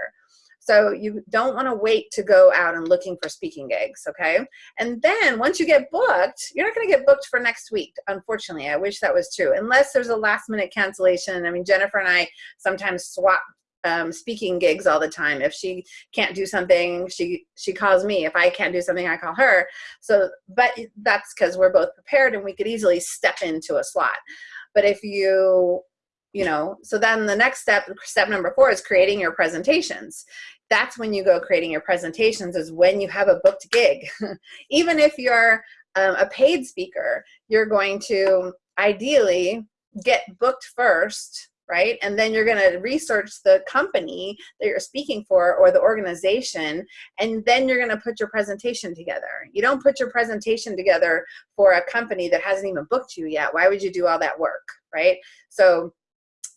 So you don't want to wait to go out and looking for speaking gigs, okay? And then once you get booked, you're not going to get booked for next week. Unfortunately, I wish that was true. Unless there's a last minute cancellation. I mean, Jennifer and I sometimes swap um, speaking gigs all the time. If she can't do something, she she calls me. If I can't do something, I call her. So, but that's because we're both prepared and we could easily step into a slot. But if you you know so then the next step step number four is creating your presentations that's when you go creating your presentations is when you have a booked gig. Even if you're um, a paid speaker, you're going to ideally get booked first, right? And then you're going to research the company that you're speaking for or the organization, and then you're going to put your presentation together. You don't put your presentation together for a company that hasn't even booked you yet. Why would you do all that work, right? So,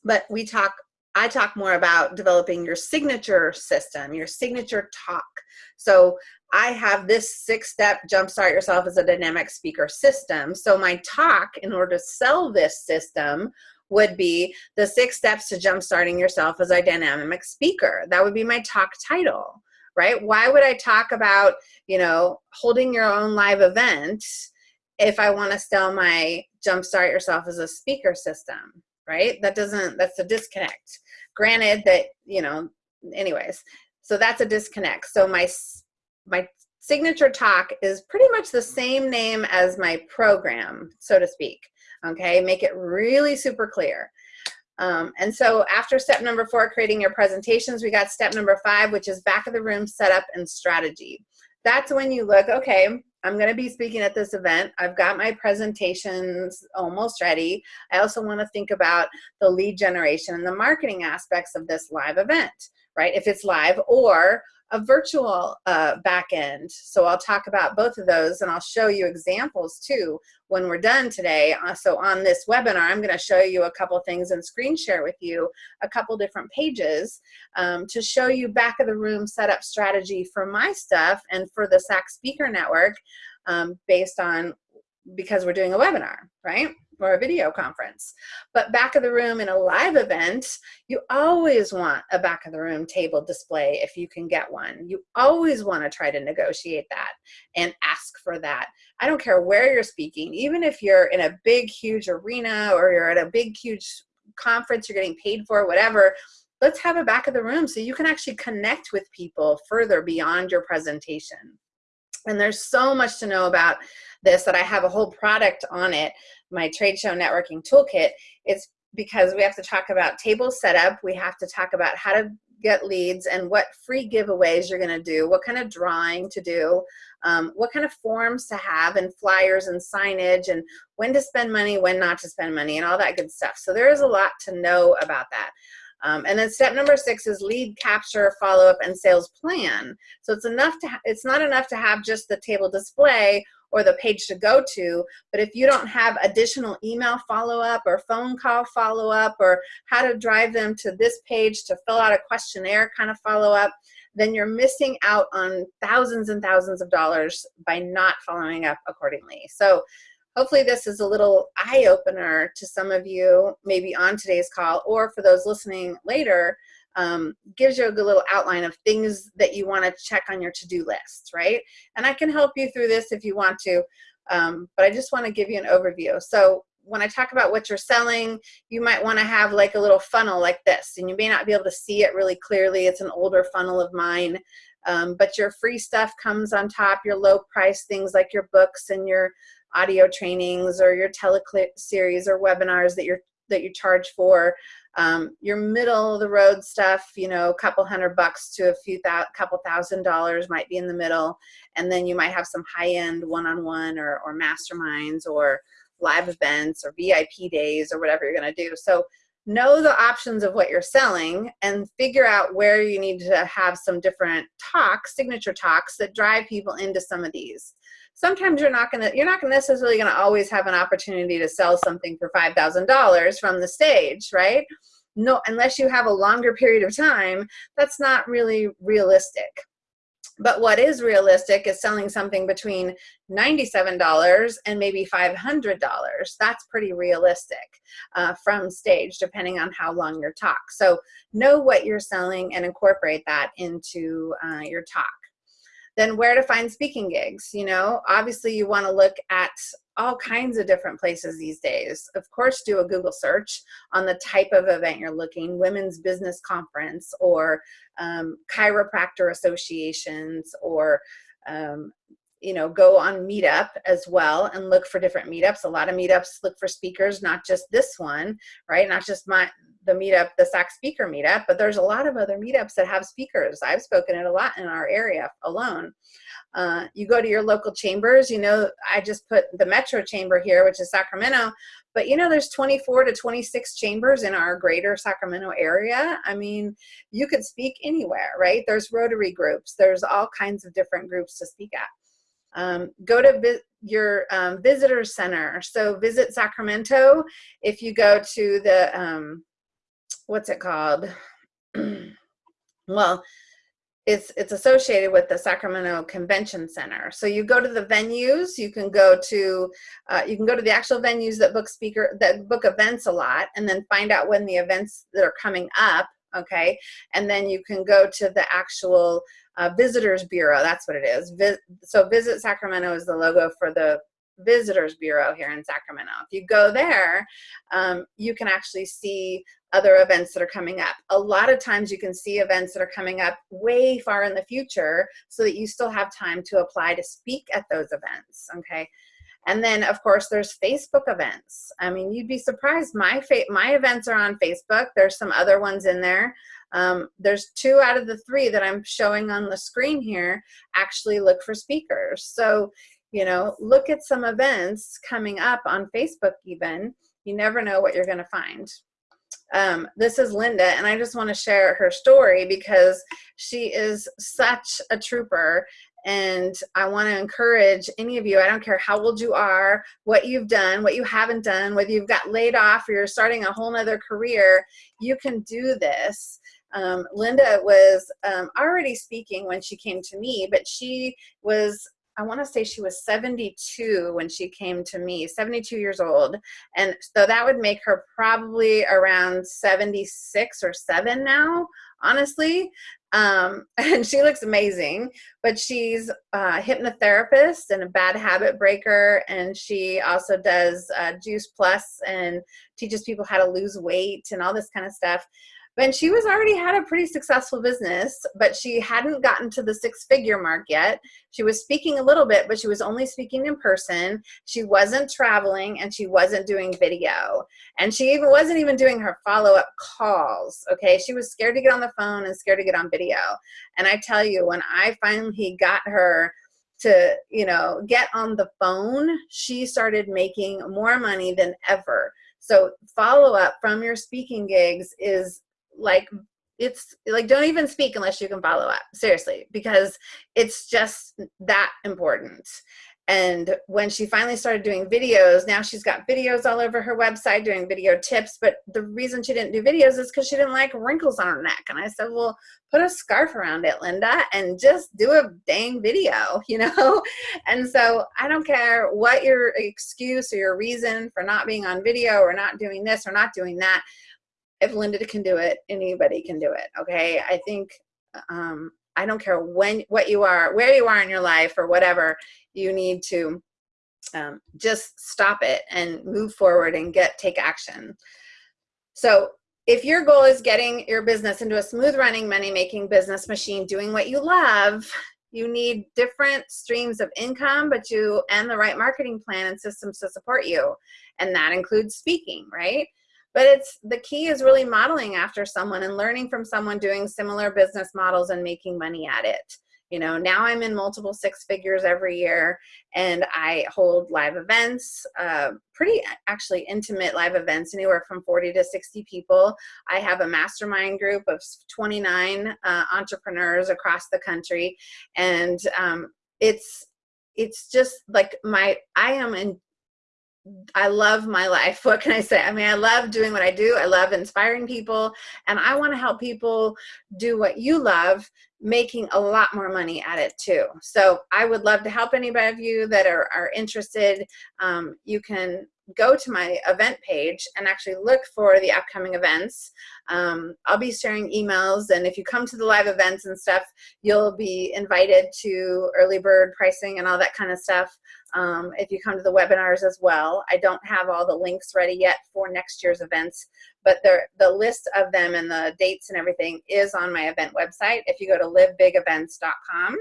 but we talk I talk more about developing your signature system, your signature talk. So I have this six step jumpstart yourself as a dynamic speaker system. So my talk, in order to sell this system, would be the six steps to jumpstarting yourself as a dynamic speaker. That would be my talk title, right? Why would I talk about, you know, holding your own live event if I want to sell my jumpstart yourself as a speaker system? Right? That doesn't, that's a disconnect. Granted that, you know, anyways, so that's a disconnect. So my, my signature talk is pretty much the same name as my program, so to speak. Okay, make it really super clear. Um, and so after step number four, creating your presentations, we got step number five, which is back of the room setup and strategy. That's when you look, okay, I'm going to be speaking at this event. I've got my presentations almost ready. I also want to think about the lead generation and the marketing aspects of this live event, right? If it's live or a virtual uh, back end. So I'll talk about both of those and I'll show you examples too when we're done today. Uh, so on this webinar, I'm gonna show you a couple things and screen share with you a couple different pages um, to show you back of the room setup strategy for my stuff and for the SAC Speaker Network um, based on, because we're doing a webinar, right? Or a video conference. But back of the room in a live event, you always want a back of the room table display if you can get one. You always want to try to negotiate that and ask for that. I don't care where you're speaking, even if you're in a big, huge arena or you're at a big, huge conference you're getting paid for, whatever, let's have a back of the room so you can actually connect with people further beyond your presentation. And there's so much to know about this that I have a whole product on it my trade show networking toolkit, it's because we have to talk about table setup. We have to talk about how to get leads and what free giveaways you're going to do, what kind of drawing to do, um, what kind of forms to have and flyers and signage and when to spend money, when not to spend money and all that good stuff. So there is a lot to know about that. Um, and then step number six is lead capture, follow up, and sales plan. So it's enough to it's not enough to have just the table display or the page to go to. But if you don't have additional email follow-up or phone call follow-up or how to drive them to this page to fill out a questionnaire kind of follow-up, then you're missing out on thousands and thousands of dollars by not following up accordingly. So hopefully this is a little eye-opener to some of you maybe on today's call or for those listening later um, gives you a good little outline of things that you want to check on your to-do list, right? And I can help you through this if you want to, um, but I just want to give you an overview. So when I talk about what you're selling, you might want to have like a little funnel like this, and you may not be able to see it really clearly. It's an older funnel of mine, um, but your free stuff comes on top, your low price things like your books and your audio trainings or your teleclip series or webinars that you're that you charge for um, your middle of the road stuff, you know, a couple hundred bucks to a few thou couple thousand dollars might be in the middle. And then you might have some high end one-on-one or, or masterminds or live events or VIP days or whatever you're going to do. So know the options of what you're selling and figure out where you need to have some different talks, signature talks that drive people into some of these sometimes you're not gonna you're not gonna necessarily gonna always have an opportunity to sell something for five thousand dollars from the stage, right? No, unless you have a longer period of time, that's not really realistic. But what is realistic is selling something between $97 and maybe $500. That's pretty realistic uh, from stage, depending on how long your talk. So know what you're selling and incorporate that into uh, your talk then where to find speaking gigs you know? Obviously you want to look at all kinds of different places these days. Of course do a google search on the type of event you're looking women's business conference or um, chiropractor associations or um, you know go on meetup as well and look for different meetups. A lot of meetups look for speakers not just this one right? Not just my the meetup, the SAC speaker meetup, but there's a lot of other meetups that have speakers. I've spoken at a lot in our area alone. Uh, you go to your local chambers, you know, I just put the Metro Chamber here, which is Sacramento, but you know, there's 24 to 26 chambers in our greater Sacramento area. I mean, you could speak anywhere, right? There's Rotary groups, there's all kinds of different groups to speak at. Um, go to your um, visitor center. So visit Sacramento. If you go to the um, what's it called? well, it's it's associated with the Sacramento Convention Center. So you go to the venues. You can go to uh, you can go to the actual venues that book speaker that book events a lot, and then find out when the events that are coming up. Okay, and then you can go to the actual uh, visitors bureau. That's what it is. So Visit Sacramento is the logo for the Visitors Bureau here in Sacramento. If you go there, um, you can actually see other events that are coming up. A lot of times you can see events that are coming up way far in the future so that you still have time to apply to speak at those events, okay? And then, of course, there's Facebook events. I mean, you'd be surprised. My my events are on Facebook. There's some other ones in there. Um, there's two out of the three that I'm showing on the screen here actually look for speakers. So, you know, look at some events coming up on Facebook even. You never know what you're going to find. Um, this is Linda, and I just want to share her story because she is such a trooper. And I want to encourage any of you, I don't care how old you are, what you've done, what you haven't done, whether you've got laid off or you're starting a whole nother career, you can do this. Um, Linda was um, already speaking when she came to me, but she was I want to say she was 72 when she came to me, 72 years old. And so that would make her probably around 76 or 7 now, honestly. Um, and she looks amazing, but she's a hypnotherapist and a bad habit breaker. And she also does uh, Juice Plus and teaches people how to lose weight and all this kind of stuff. But she was already had a pretty successful business, but she hadn't gotten to the six figure mark yet. She was speaking a little bit, but she was only speaking in person. She wasn't traveling and she wasn't doing video. And she even wasn't even doing her follow up calls. Okay. She was scared to get on the phone and scared to get on video. And I tell you, when I finally got her to, you know, get on the phone, she started making more money than ever. So follow up from your speaking gigs is like it's like don't even speak unless you can follow up seriously because it's just that important. And when she finally started doing videos now she's got videos all over her website doing video tips but the reason she didn't do videos is because she didn't like wrinkles on her neck. And i said well put a scarf around it linda and just do a dang video you know? And so i don't care what your excuse or your reason for not being on video or not doing this or not doing that if Linda can do it, anybody can do it. Okay. I think, um, I don't care when, what you are, where you are in your life or whatever, you need to um, just stop it and move forward and get, take action. So if your goal is getting your business into a smooth running money making business machine, doing what you love, you need different streams of income, but you, and the right marketing plan and systems to support you. And that includes speaking, right? But it's the key is really modeling after someone and learning from someone doing similar business models and making money at it. You know now i'm in multiple six figures every year and i hold live events uh, pretty actually intimate live events anywhere from 40 to 60 people. I have a mastermind group of 29 uh, entrepreneurs across the country. And um, it's it's just like my i am in I love my life. What can I say? I mean, I love doing what I do. I love inspiring people, and I want to help people do what you love, making a lot more money at it too. So I would love to help anybody of you that are, are interested. Um, you can go to my event page and actually look for the upcoming events. Um, I'll be sharing emails, and if you come to the live events and stuff, you'll be invited to early bird pricing and all that kind of stuff. Um, if you come to the webinars as well. I don't have all the links ready yet for next year's events, but the list of them and the dates and everything is on my event website. If you go to livebigevents.com,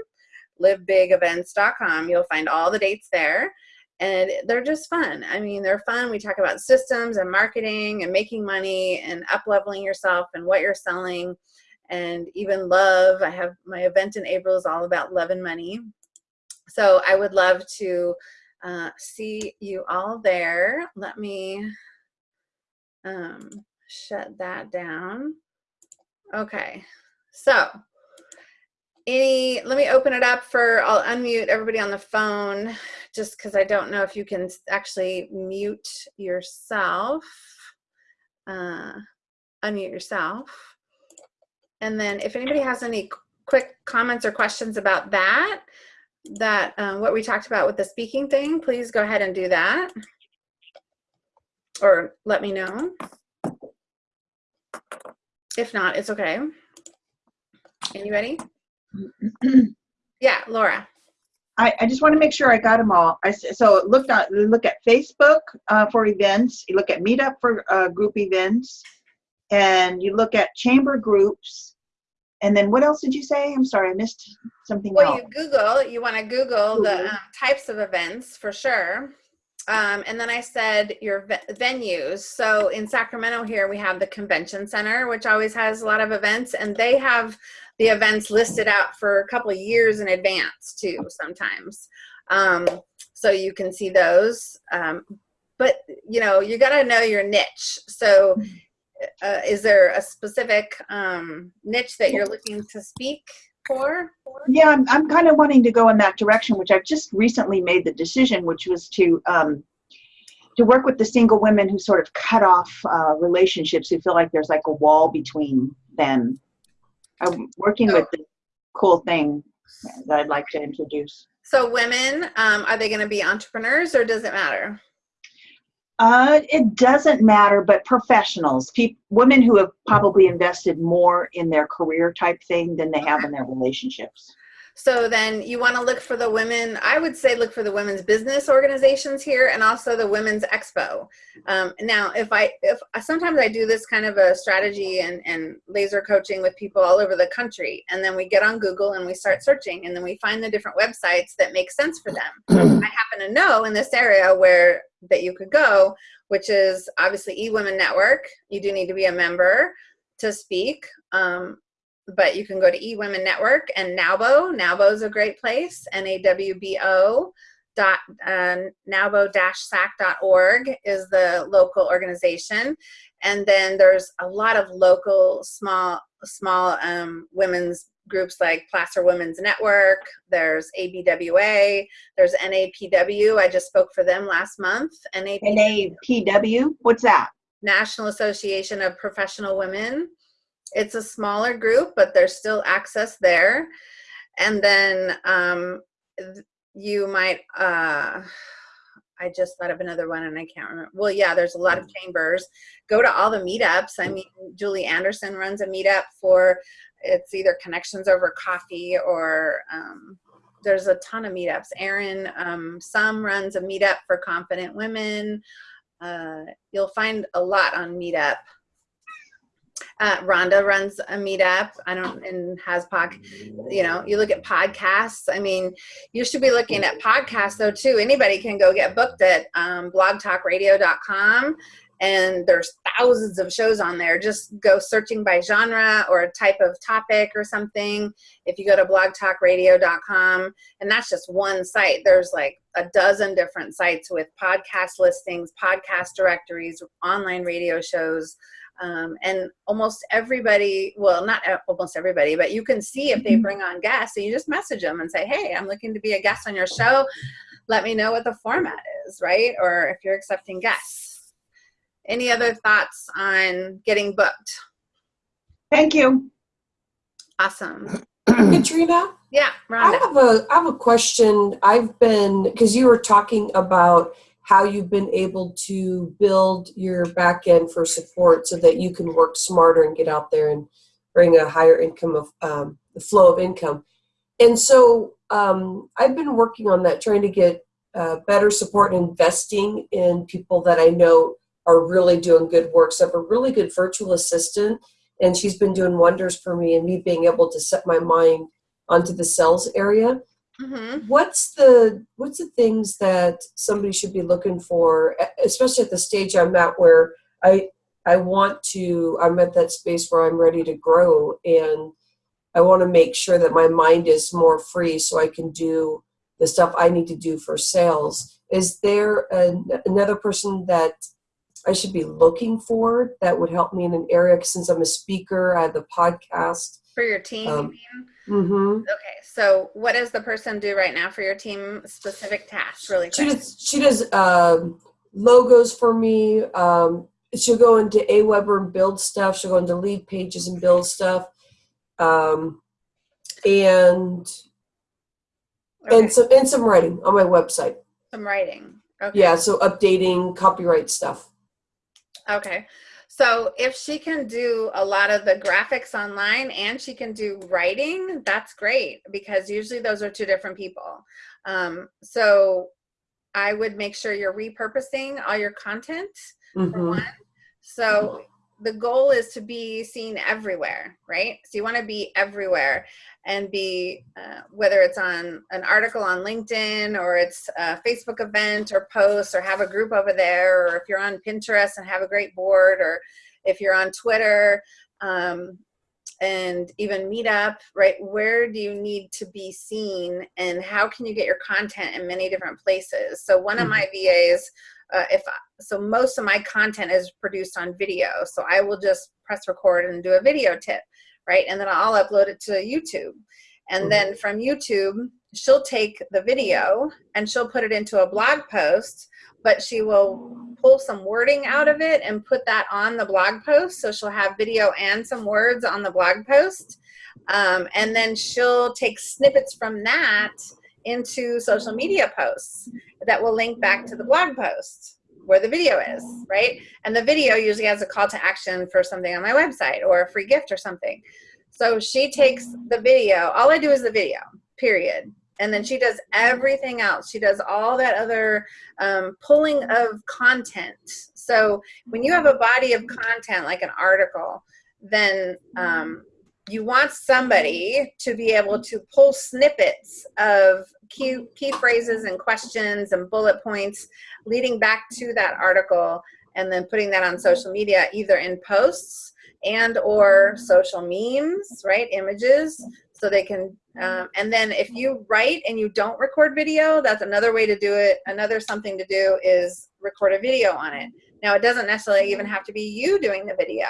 livebigevents.com, you'll find all the dates there and they're just fun. I mean, they're fun. We talk about systems and marketing and making money and up leveling yourself and what you're selling and even love. I have my event in April is all about love and money. So I would love to uh, see you all there. Let me um, shut that down. Okay, so any, let me open it up for, I'll unmute everybody on the phone just because I don't know if you can actually mute yourself, uh, unmute yourself. And then if anybody has any quick comments or questions about that, that um, what we talked about with the speaking thing, please go ahead and do that. Or let me know. If not, it's okay. Anybody? yeah, Laura. I, I, just want to make sure I got them all. I, so look at look at Facebook uh, for events. You look at Meetup for uh, group events, and you look at chamber groups. And then what else did you say? I'm sorry, I missed something well, else. you Google. You want to Google, Google. the um, types of events for sure. Um, and then I said your ve- venues. So in Sacramento here, we have the convention center, which always has a lot of events, and they have the events listed out for a couple of years in advance too, sometimes. Um, so you can see those. Um, but you know, you got to know your niche. So uh, is there a specific um, niche that you're looking to speak for? Yeah, I'm, I'm kind of wanting to go in that direction, which I've just recently made the decision, which was to um, to work with the single women who sort of cut off uh, relationships, who feel like there's like a wall between them. I'm working with the cool thing that I'd like to introduce. So women, um, are they going to be entrepreneurs or does it matter? Uh, it doesn't matter, but professionals, peop women who have probably invested more in their career type thing than they have in their relationships. So then you want to look for the women, I would say look for the women's business organizations here and also the women's expo. Um, now, if I, if sometimes I do this kind of a strategy and, and laser coaching with people all over the country. And then we get on Google and we start searching and then we find the different websites that make sense for them. I happen to know in this area where that you could go, which is obviously eWomen Network. You do need to be a member to speak. Um, but you can go to eWomen Network and NAWBO. NAWBO is a great place. N-A-W-B-O dot uh, nawbo-sac.org is the local organization. And then there's a lot of local small small um, women's groups like Placer Women's Network, there's ABWA, there's NAPW. I just spoke for them last month. NAPW, NAPW? what's that? National Association of Professional Women. It's a smaller group, but there's still access there. And then um, you might, uh, I just thought of another one and I can't remember. Well, yeah, there's a lot of chambers. Go to all the meetups. I mean, Julie Anderson runs a meetup for, it's either Connections Over Coffee or um, there's a ton of meetups. Erin um, Some runs a meetup for confident women. Uh, you'll find a lot on Meetup. Uh, Rhonda runs a meetup. I don't and has pod. You know, you look at podcasts. I mean, you should be looking at podcasts though too. Anybody can go get booked at um, blogtalkradio.com, and there's thousands of shows on there. Just go searching by genre or a type of topic or something. If you go to blogtalkradio.com, and that's just one site. There's like a dozen different sites with podcast listings, podcast directories, online radio shows. Um, and almost everybody, well, not almost everybody, but you can see if they bring on guests and you just message them and say, hey, I'm looking to be a guest on your show. Let me know what the format is, right? Or if you're accepting guests. Any other thoughts on getting booked? Thank you. Awesome. Katrina? Yeah, I have a I have a question. I've been because you were talking about how you've been able to build your back end for support so that you can work smarter and get out there and bring a higher income of um, the flow of income. And so um, I've been working on that, trying to get uh, better support and investing in people that I know are really doing good work. So I have a really good virtual assistant, and she's been doing wonders for me and me being able to set my mind onto the sales area. Mm-hmm. What's the what's the things that somebody should be looking for, especially at the stage I'm at where I I want to I'm at that space where I'm ready to grow and I want to make sure that my mind is more free so I can do the stuff I need to do for sales. Is there an, another person that I should be looking for that would help me in an area since I'm a speaker, I have the podcast. For your team, you Um, mean? Mm-hmm. Okay, so what does the person do right now for your team? Specific tasks, really She does she does um, logos for me. Um, she'll go into Aweber and build stuff. She'll go into lead pages and build stuff. Um, and Okay, and some and some writing on my website. some writing. Okay. Yeah, so updating copyright stuff. Okay. So if she can do a lot of the graphics online and she can do writing, that's great because usually those are two different people. Um, so I would make sure you're repurposing all your content for hmm one. So the goal is to be seen everywhere, right? So you want to be everywhere. And be uh, whether it's on an article on linkedin or it's a facebook event or post or have a group over there or if you're on pinterest and have a great board or if you're on twitter um, and even meetup right? Where do you need to be seen and how can you get your content in many different places? So one of my vas uh, if so most of my content is produced on video. So i will just press record and do a video tip right? And then i'll upload it to youtube. And then from youtube she'll take the video and she'll put it into a blog post but she will pull some wording out of it and put that on the blog post. So she'll have video and some words on the blog post. Um, and then she'll take snippets from that into social media posts that will link back to the blog post where the video is, right? And the video usually has a call to action for something on my website or a free gift or something. So she takes the video, all I do is the video, period. And then she does everything else. She does all that other um, pulling of content. So when you have a body of content like an article, then um, you want somebody to be able to pull snippets of key, key phrases and questions and bullet points leading back to that article and then putting that on social media either in posts and or social memes right images so they can um, and then if you write and you don't record video that's another way to do it. Another something to do is record a video on it now it doesn't necessarily even have to be you doing the video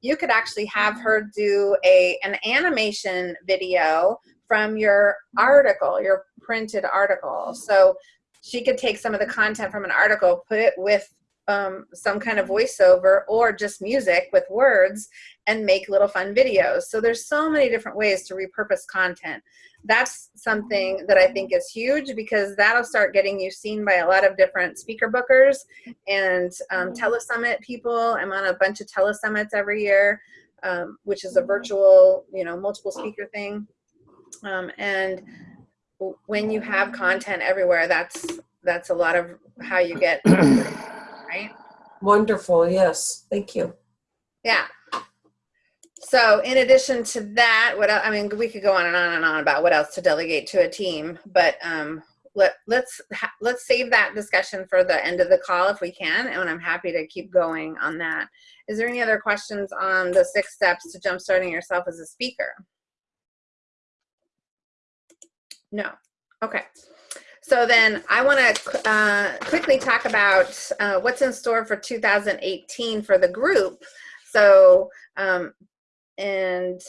you could actually have her do a an animation video from your article your printed article so she could take some of the content from an article put it with um, some kind of voiceover or just music with words and make little fun videos. So there's so many different ways to repurpose content. That's something that I think is huge because that'll start getting you seen by a lot of different speaker bookers and um, telesummit people. I'm on a bunch of telesummits every year, um, which is a virtual, you know, multiple speaker thing. Um, and when you have content everywhere, that's that's a lot of how you get right? Wonderful, yes. Thank you. Yeah. So in addition to that, what I mean, we could go on and on and on about what else to delegate to a team, but um, let let's let's save that discussion for the end of the call if we can, and I'm happy to keep going on that. Is there any other questions on the six steps to jumpstarting yourself as a speaker? No. Okay. So then I want to uh, quickly talk about uh, what's in store for 2018 for the group. So, um, and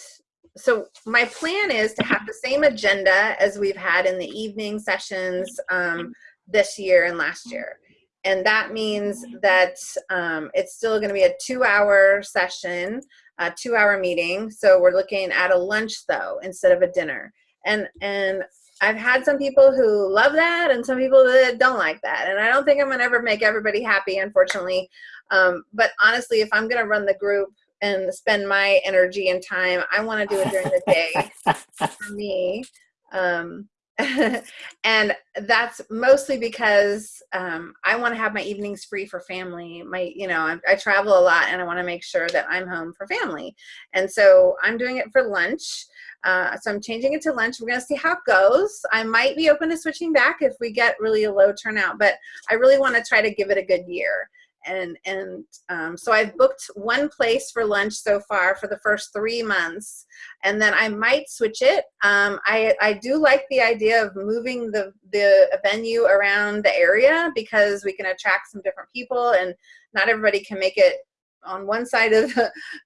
so my plan is to have the same agenda as we've had in the evening sessions um, this year and last year. And that means that um, it's still going to be a two hour session, a two hour meeting. So we're looking at a lunch though, instead of a dinner. And, and I've had some people who love that and some people that don't like that. And I don't think I'm to ever make everybody happy, unfortunately. Um, but honestly, if I'm going to run the group and spend my energy and time, I want to do it during the day for me. Um, and that's mostly because um, I want to have my evenings free for family. My, you know, I, I travel a lot and I want to make sure that I'm home for family. And so I'm doing it for lunch. Uh, so I'm changing it to lunch. We're gonna see how it goes. I might be open to switching back if we get really a low turnout, but I really wanna try to give it a good year. And, and um, so I've booked one place for lunch so far for the first three months, and then I might switch it. Um, I, I do like the idea of moving the, the venue around the area because we can attract some different people and not everybody can make it on one side of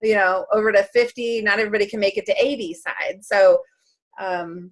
you know over to 50 not everybody can make it to 80 side so um,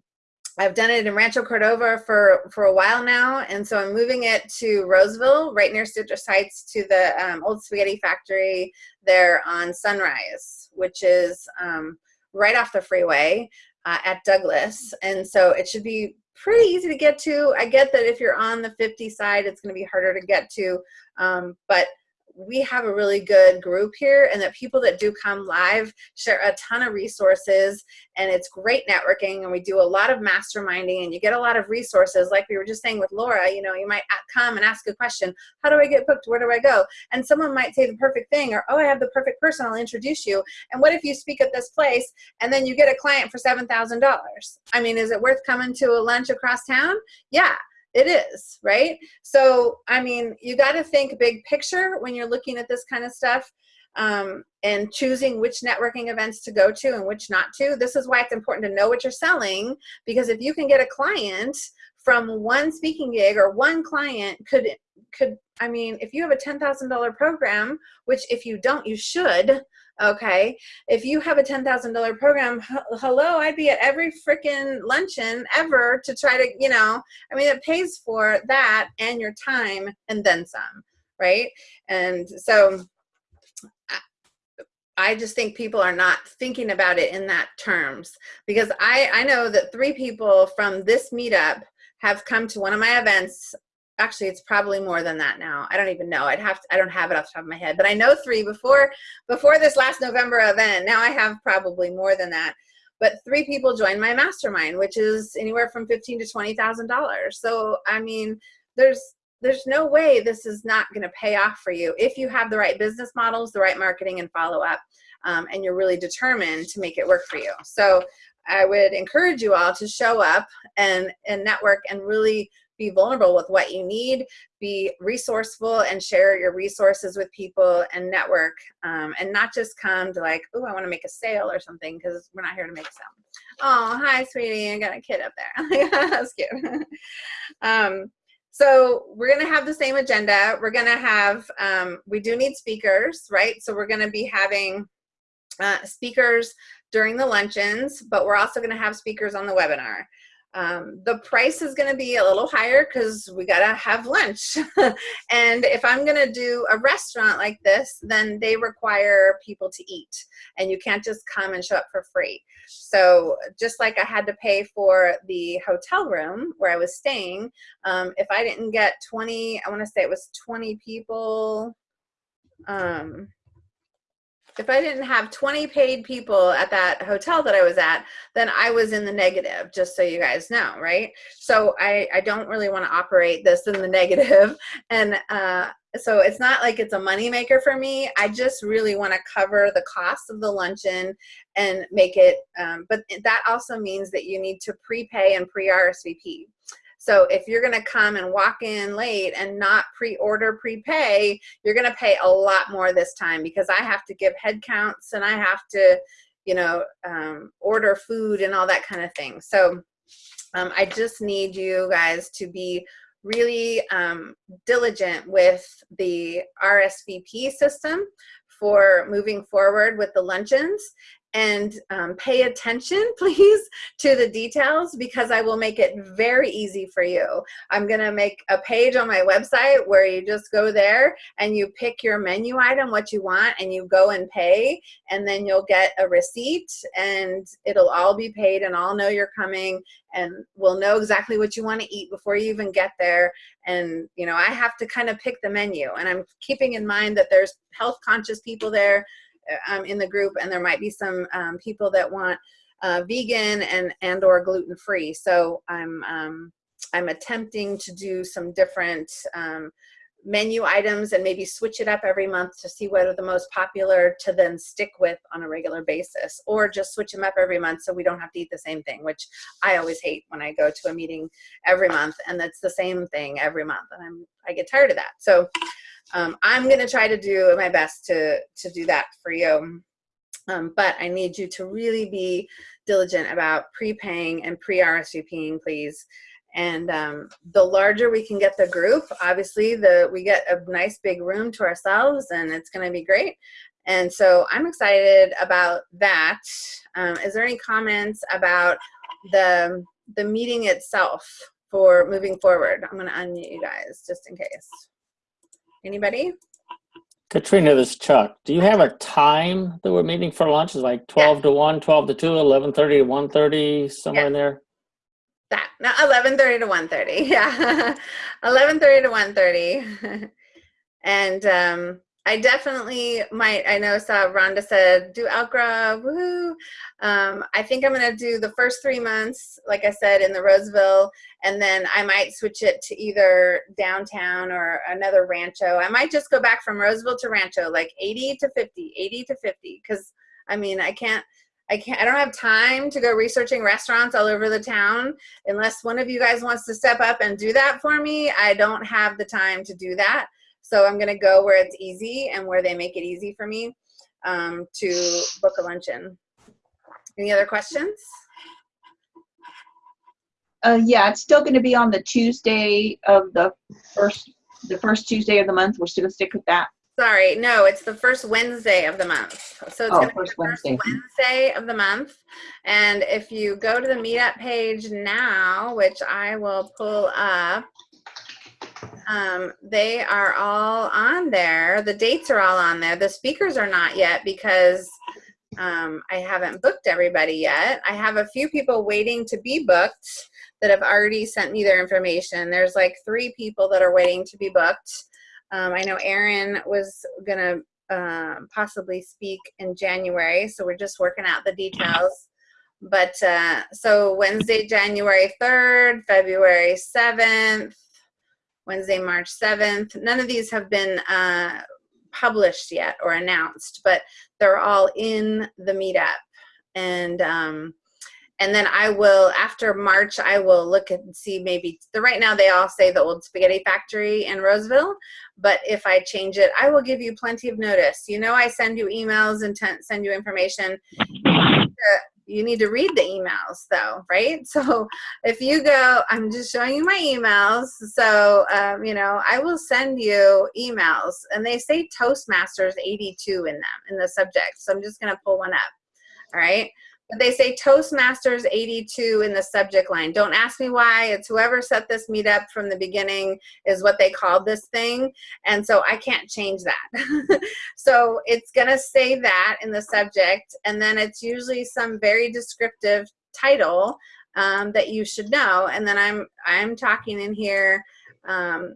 I've done it in Rancho Cordova for for a while now and so I'm moving it to Roseville right near Citrus Heights to the um, old spaghetti factory there on Sunrise which is um, right off the freeway uh, at Douglas. And so it should be pretty easy to get to. I get that if you're on the 50 side it's going to be harder to get to um, but we have a really good group here and that people that do come live share a ton of resources and it's great networking and we do a lot of masterminding and you get a lot of resources. Like we were just saying with Laura you know you might come and ask a question how do I get booked? Where do I go? And someone might say the perfect thing or oh I have the perfect person I'll introduce you. And what if you speak at this place and then you get a client for seven thousand dollars? I mean is it worth coming to a lunch across town? Yeah it is right? So i mean you got to think big picture when you're looking at this kind of stuff um, and choosing which networking events to go to and which not to. This is why it's important to know what you're selling because if you can get a client from one speaking gig or one client could could i mean if you have a $10000 program which if you don't you should okay. If you have a $10,000 program hello I'd be at every freaking luncheon ever to try to you know I mean it pays for that and your time and then some right? And so I just think people are not thinking about it in that terms because I I know that three people from this meetup have come to one of my events actually it's probably more than that now. I don't even know. I'd have to, i don't have it off the top of my head but i know three before before this last november event. Now i have probably more than that. But three people joined my mastermind which is anywhere from 15 to 20 thousand dollars. So i mean there's there's no way this is not going to pay off for you if you have the right business models the right marketing and follow up um, and you're really determined to make it work for you. So i would encourage you all to show up and and network and really be vulnerable with what you need, be resourceful and share your resources with people and network um, and not just come to like, oh, I want to make a sale or something because we're not here to make a sale. Oh, hi, sweetie. I got a kid up there. That's cute. um, so we're going to have the same agenda. We're going to have, um, we do need speakers, right? So we're going to be having uh, speakers during the luncheons, but we're also going to have speakers on the webinar. Um, the price is going to be a little higher because we got to have lunch. and if I'm going to do a restaurant like this, then they require people to eat. And you can't just come and show up for free. So just like I had to pay for the hotel room where I was staying, um, if I didn't get 20, I want to say it was 20 people, um, if I didn't have 20 paid people at that hotel that I was at, then I was in the negative, just so you guys know, right? So I, I don't really want to operate this in the negative. And uh, so it's not like it's a moneymaker for me. I just really want to cover the cost of the luncheon and make it, um, but that also means that you need to prepay and pre-RSVP. So if you're going to come and walk in late and not pre-order, prepay, you're going to pay a lot more this time because I have to give head counts and I have to, you know, um, order food and all that kind of thing. So um, I just need you guys to be really um, diligent with the RSVP system for moving forward with the luncheons and um, pay attention please to the details because I will make it very easy for you. I'm gonna make a page on my website where you just go there and you pick your menu item, what you want, and you go and pay and then you'll get a receipt and it'll all be paid and I'll know you're coming and we'll know exactly what you want to eat before you even get there and you know I have to kind of pick the menu and I'm keeping in mind that there's health conscious people there um, in the group and there might be some um, people that want uh, vegan and and or gluten free so I'm um, I'm attempting to do some different um, menu items and maybe switch it up every month to see what are the most popular to then stick with on a regular basis or just switch them up every month so we don't have to eat the same thing which I always hate when I go to a meeting every month and that's the same thing every month and I'm I get tired of that. So um, I'm going to try to do my best to, to do that for you. Um, but I need you to really be diligent about prepaying and pre-RSVPing, please. And um, the larger we can get the group, obviously, the we get a nice big room to ourselves, and it's going to be great. And so I'm excited about that. Um, is there any comments about the the meeting itself for moving forward? I'm going to unmute you guys just in case. Anybody? Katrina, this Chuck. Do you have a time that we're meeting for lunch? Is like 12 to 1, 12 to 2, 11.30 to 1.30, somewhere in there? That, no, 11.30 to 1.30, yeah. 11.30 to 1.30. and um, I definitely might. I know saw Rhonda said do Grove. Woohoo! Um, I think I'm gonna do the first three months, like I said, in the Roseville, and then I might switch it to either downtown or another Rancho. I might just go back from Roseville to Rancho, like 80 to 50, 80 to 50, because I mean I can't. I can't. I don't have time to go researching restaurants all over the town unless one of you guys wants to step up and do that for me. I don't have the time to do that. So I'm gonna go where it's easy and where they make it easy for me um, to book a luncheon. Any other questions? Uh, yeah, it's still going to be on the Tuesday of the first, the first Tuesday of the month. We're still going to stick with that. Sorry, no, it's the first Wednesday of the month. So it's Oh, gonna be first the first Wednesday. Wednesday of the month. And if you go to the meetup page now, which I will pull up, um, they are all on there. The dates are all on there. The speakers are not yet because um, I haven't booked everybody yet. I have a few people waiting to be booked that have already sent me their information. There's like three people that are waiting to be booked. Um, I know Erin was gonna um possibly speak in January, so we're just working out the details. But uh, so Wednesday, January 3rd, February 7th, Wednesday, March 7th. None of these have been uh, published yet or announced, but they're all in the meetup. And um, and then I will after March I will look and see maybe the right now they all say the old spaghetti factory in Roseville but if I change it I will give you plenty of notice you know I send you emails and send you information Uh, you need to read the emails though right? So if you go I'm just showing you my emails. So um, you know I will send you emails and they say Toastmasters 82 in them in the subject. So I'm just gonna pull one up all right they say Toastmasters 82 in the subject line. Don't ask me why. It's whoever set this meetup from the beginning is what they called this thing. And so I can't change that. so it's going to say that in the subject. And then it's usually some very descriptive title um, that you should know. And then I'm, I'm talking in here. Um,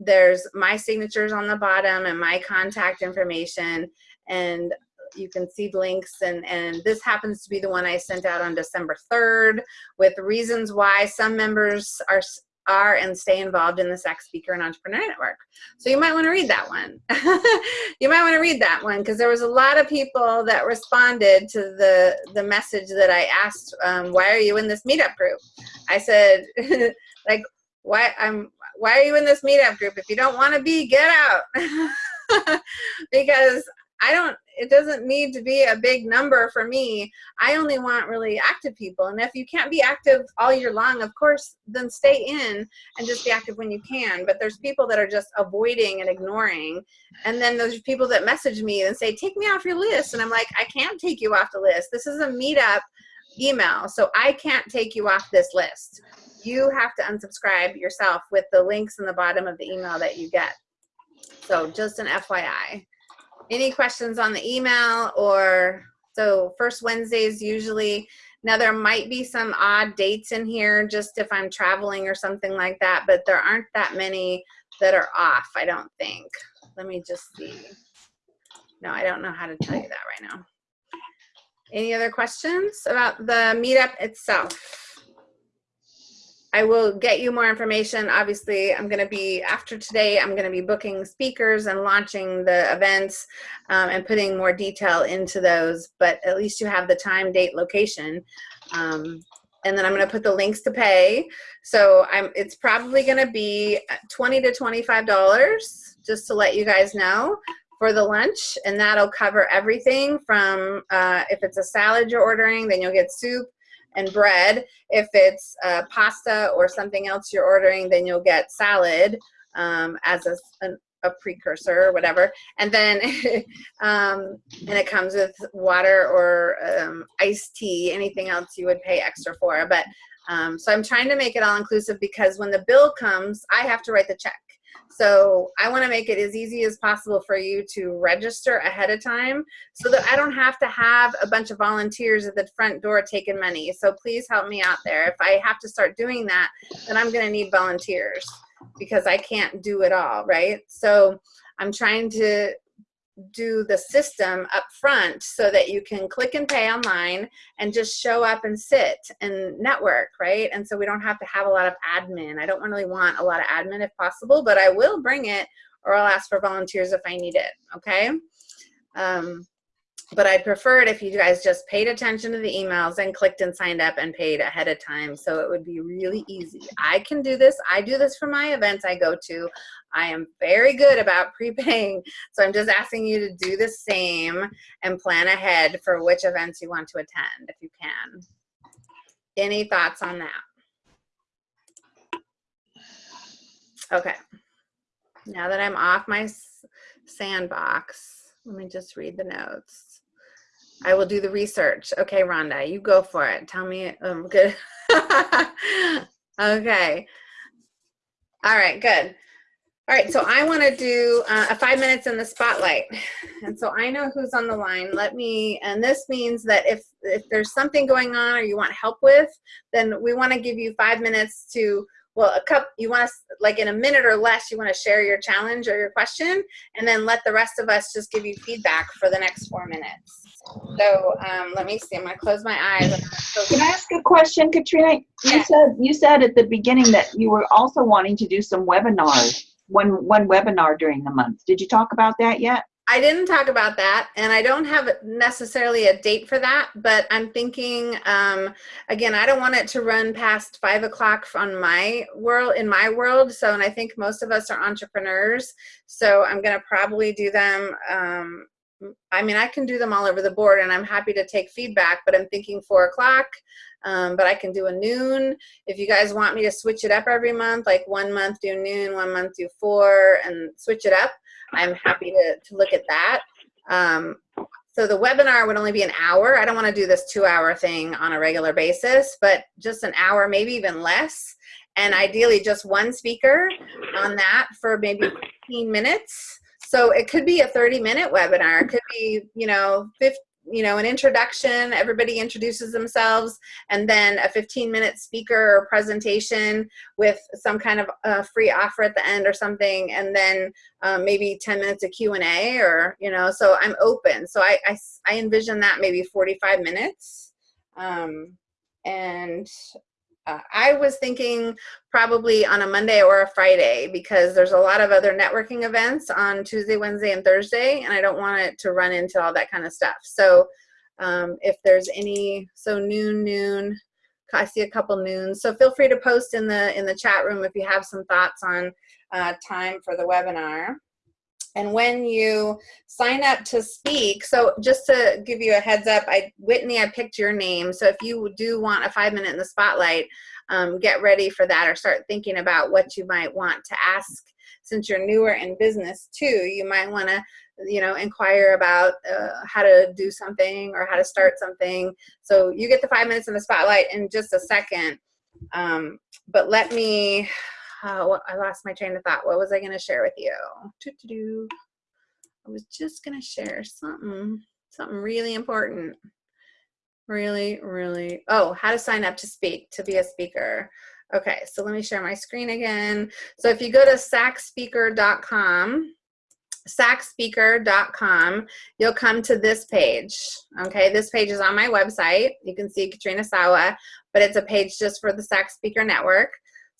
there's my signatures on the bottom and my contact information. And you can see the links and and this happens to be the one I sent out on December 3rd with reasons why some members are are and stay involved in the Sac Speaker and Entrepreneur Network. So you might want to read that one. you might want to read that one because there was a lot of people that responded to the the message that I asked, um, why are you in this meetup group? I said, like, why I'm why are you in this meetup group? If you don't want to be, get out. because I don't, it doesn't need to be a big number for me. I only want really active people. And if you can't be active all year long, of course, then stay in and just be active when you can. But there's people that are just avoiding and ignoring. And then there's people that message me and say, take me off your list. And I'm like, I can't take you off the list. This is a meetup email. So I can't take you off this list. You have to unsubscribe yourself with the links in the bottom of the email that you get. So just an FYI any questions on the email or so first Wednesdays usually now there might be some odd dates in here just if I'm traveling or something like that but there aren't that many that are off I don't think. Let me just see. No I don't know how to tell you that right now. Any other questions about the meetup itself I will get you more information. Obviously, I'm going to be, after today, I'm going to be booking speakers and launching the events um, and putting more detail into those, but at least you have the time, date, location. Um, and then I'm going to put the links to pay. So I'm, it's probably going to be 20 to $25, just to let you guys know for the lunch. And that'll cover everything from, uh, if it's a salad you're ordering, then you'll get soup, and bread. If it's uh, pasta or something else you're ordering, then you'll get salad um, as a, an, a precursor or whatever. And then, um, and it comes with water or um, iced tea, anything else you would pay extra for. But um, so I'm trying to make it all inclusive because when the bill comes, I have to write the check. So I want to make it as easy as possible for you to register ahead of time so that I don't have to have a bunch of volunteers at the front door taking money. So please help me out there. If I have to start doing that, then I'm going to need volunteers because I can't do it all, right? So I'm trying to do the system up front so that you can click and pay online and just show up and sit and network, right? And so we don't have to have a lot of admin. I don't really want a lot of admin if possible, but I will bring it or I'll ask for volunteers if I need it, okay? Um, but I'd prefer it if you guys just paid attention to the emails and clicked and signed up and paid ahead of time so it would be really easy. I can do this. I do this for my events I go to. I am very good about prepaying. So I'm just asking you to do the same and plan ahead for which events you want to attend if you can. Any thoughts on that? Okay. Now that I'm off my sandbox, let me just read the notes. I will do the research. Okay, Rhonda, you go for it. Tell me, um, good. okay. All right, good. All right, so I want to do uh, a five minutes in the spotlight. And so I know who's on the line. Let me, and this means that if, if there's something going on or you want help with, then we want to give you five minutes to well, a cup, you want to, like in a minute or less, you want to share your challenge or your question, and then let the rest of us just give you feedback for the next four minutes. So um, let me see, I'm going to close my eyes. Can I ask a question, Katrina? You said you said at the beginning that you were also wanting to do some webinars, one one webinar during the month. Did you talk about that yet? I didn't talk about that, and I don't have necessarily a date for that, but I'm thinking, um, again, I don't want it to run past five o'clock on my world, in my world. So, and I think most of us are entrepreneurs, so I'm going to probably do them. Um, I mean, I can do them all over the board, and I'm happy to take feedback, but I'm thinking four o'clock. Um, but I can do a noon. If you guys want me to switch it up every month, like one month do noon, one month do four, and switch it up, I'm happy to, to look at that. Um, so the webinar would only be an hour. I don't want to do this two hour thing on a regular basis, but just an hour, maybe even less. And ideally just one speaker on that for maybe 15 minutes. So it could be a 30 minute webinar. It could be, you know, 50, you know, an introduction, everybody introduces themselves, and then a 15 minute speaker or presentation with some kind of uh, free offer at the end or something, and then um, maybe 10 minutes of Q&A or, you know, so I'm open. So I, I, I envision that maybe 45 minutes. Um, and uh, I was thinking probably on a Monday or a Friday because there's a lot of other networking events on Tuesday, Wednesday, and Thursday, and I don't want it to run into all that kind of stuff. So um, if there's any, so noon, noon, I see a couple noons. So feel free to post in the in the chat room if you have some thoughts on uh, time for the webinar. And when you sign up to speak, so just to give you a heads up, I Whitney, I picked your name. So if you do want a five minute in the spotlight, um, get ready for that or start thinking about what you might want to ask since you're newer in business too. You might want to you know inquire about uh, how to do something or how to start something so you get the five minutes in the spotlight in just a second um, but let me uh, I lost my train of thought. What was I going to share with you? I was just going to share something, something really important. Really, really. Oh, how to sign up to speak, to be a speaker. Okay, so let me share my screen again. So if you go to sacspeaker.com, sacspeaker.com, you'll come to this page. Okay, this page is on my website. You can see Katrina Sawa, but it's a page just for the SAC Speaker Network.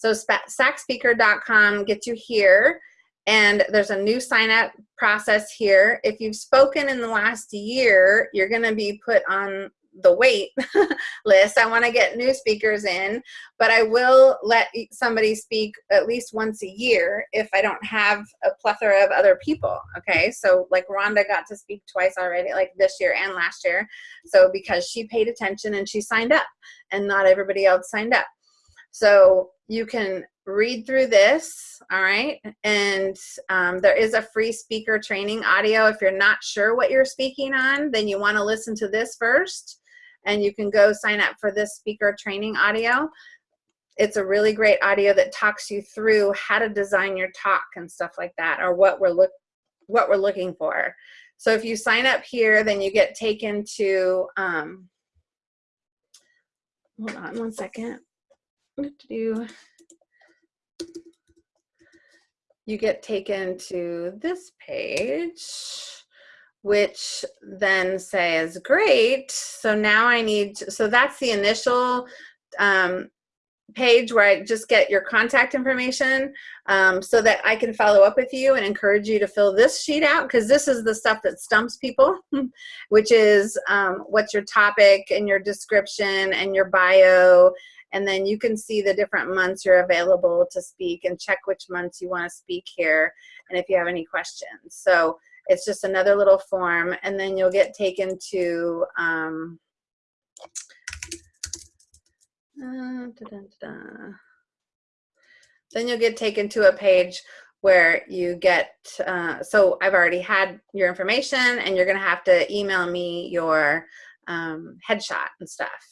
So sacspeaker.com gets you here and there's a new sign up process here. If you've spoken in the last year, you're gonna be put on the wait list. I wanna get new speakers in, but I will let somebody speak at least once a year if I don't have a plethora of other people, okay? So like Rhonda got to speak twice already, like this year and last year. So because she paid attention and she signed up and not everybody else signed up. So you can read through this, all right? And um, there is a free speaker training audio. If you're not sure what you're speaking on, then you wanna listen to this first and you can go sign up for this speaker training audio. It's a really great audio that talks you through how to design your talk and stuff like that or what we're, look, what we're looking for. So if you sign up here, then you get taken to, um, hold on one second you get taken to this page, which then says, great, so now I need, to, so that's the initial um, page where I just get your contact information um, so that I can follow up with you and encourage you to fill this sheet out because this is the stuff that stumps people, which is um, what's your topic and your description and your bio and then you can see the different months you're available to speak and check which months you want to speak here and if you have any questions. So it's just another little form and then you'll get taken to um, uh, da -da -da. then you'll get taken to a page where you get, uh, so I've already had your information and you're gonna have to email me your um, headshot and stuff.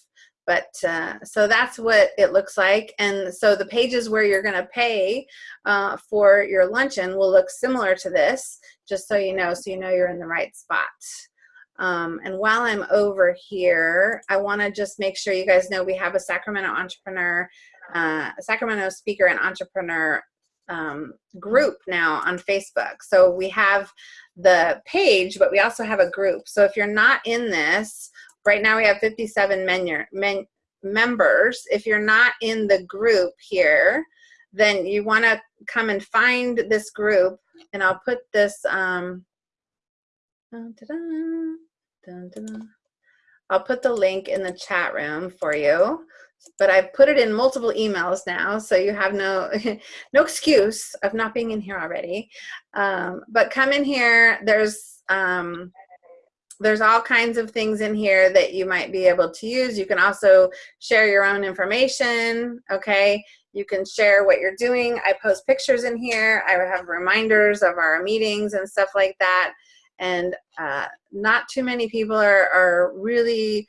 But uh, so that's what it looks like. And so the pages where you're gonna pay uh, for your luncheon will look similar to this, just so you know, so you know you're in the right spot. Um, and while I'm over here, I wanna just make sure you guys know we have a Sacramento entrepreneur, uh, a Sacramento speaker and entrepreneur um, group now on Facebook. So we have the page, but we also have a group. So if you're not in this, Right now we have 57 men, men, members. If you're not in the group here, then you want to come and find this group. And I'll put this, um, dun, dun, dun, I'll put the link in the chat room for you. But I've put it in multiple emails now, so you have no no excuse of not being in here already. Um, but come in here. There's um, there's all kinds of things in here that you might be able to use. You can also share your own information, okay? You can share what you're doing. I post pictures in here. I have reminders of our meetings and stuff like that. And uh, not too many people are, are really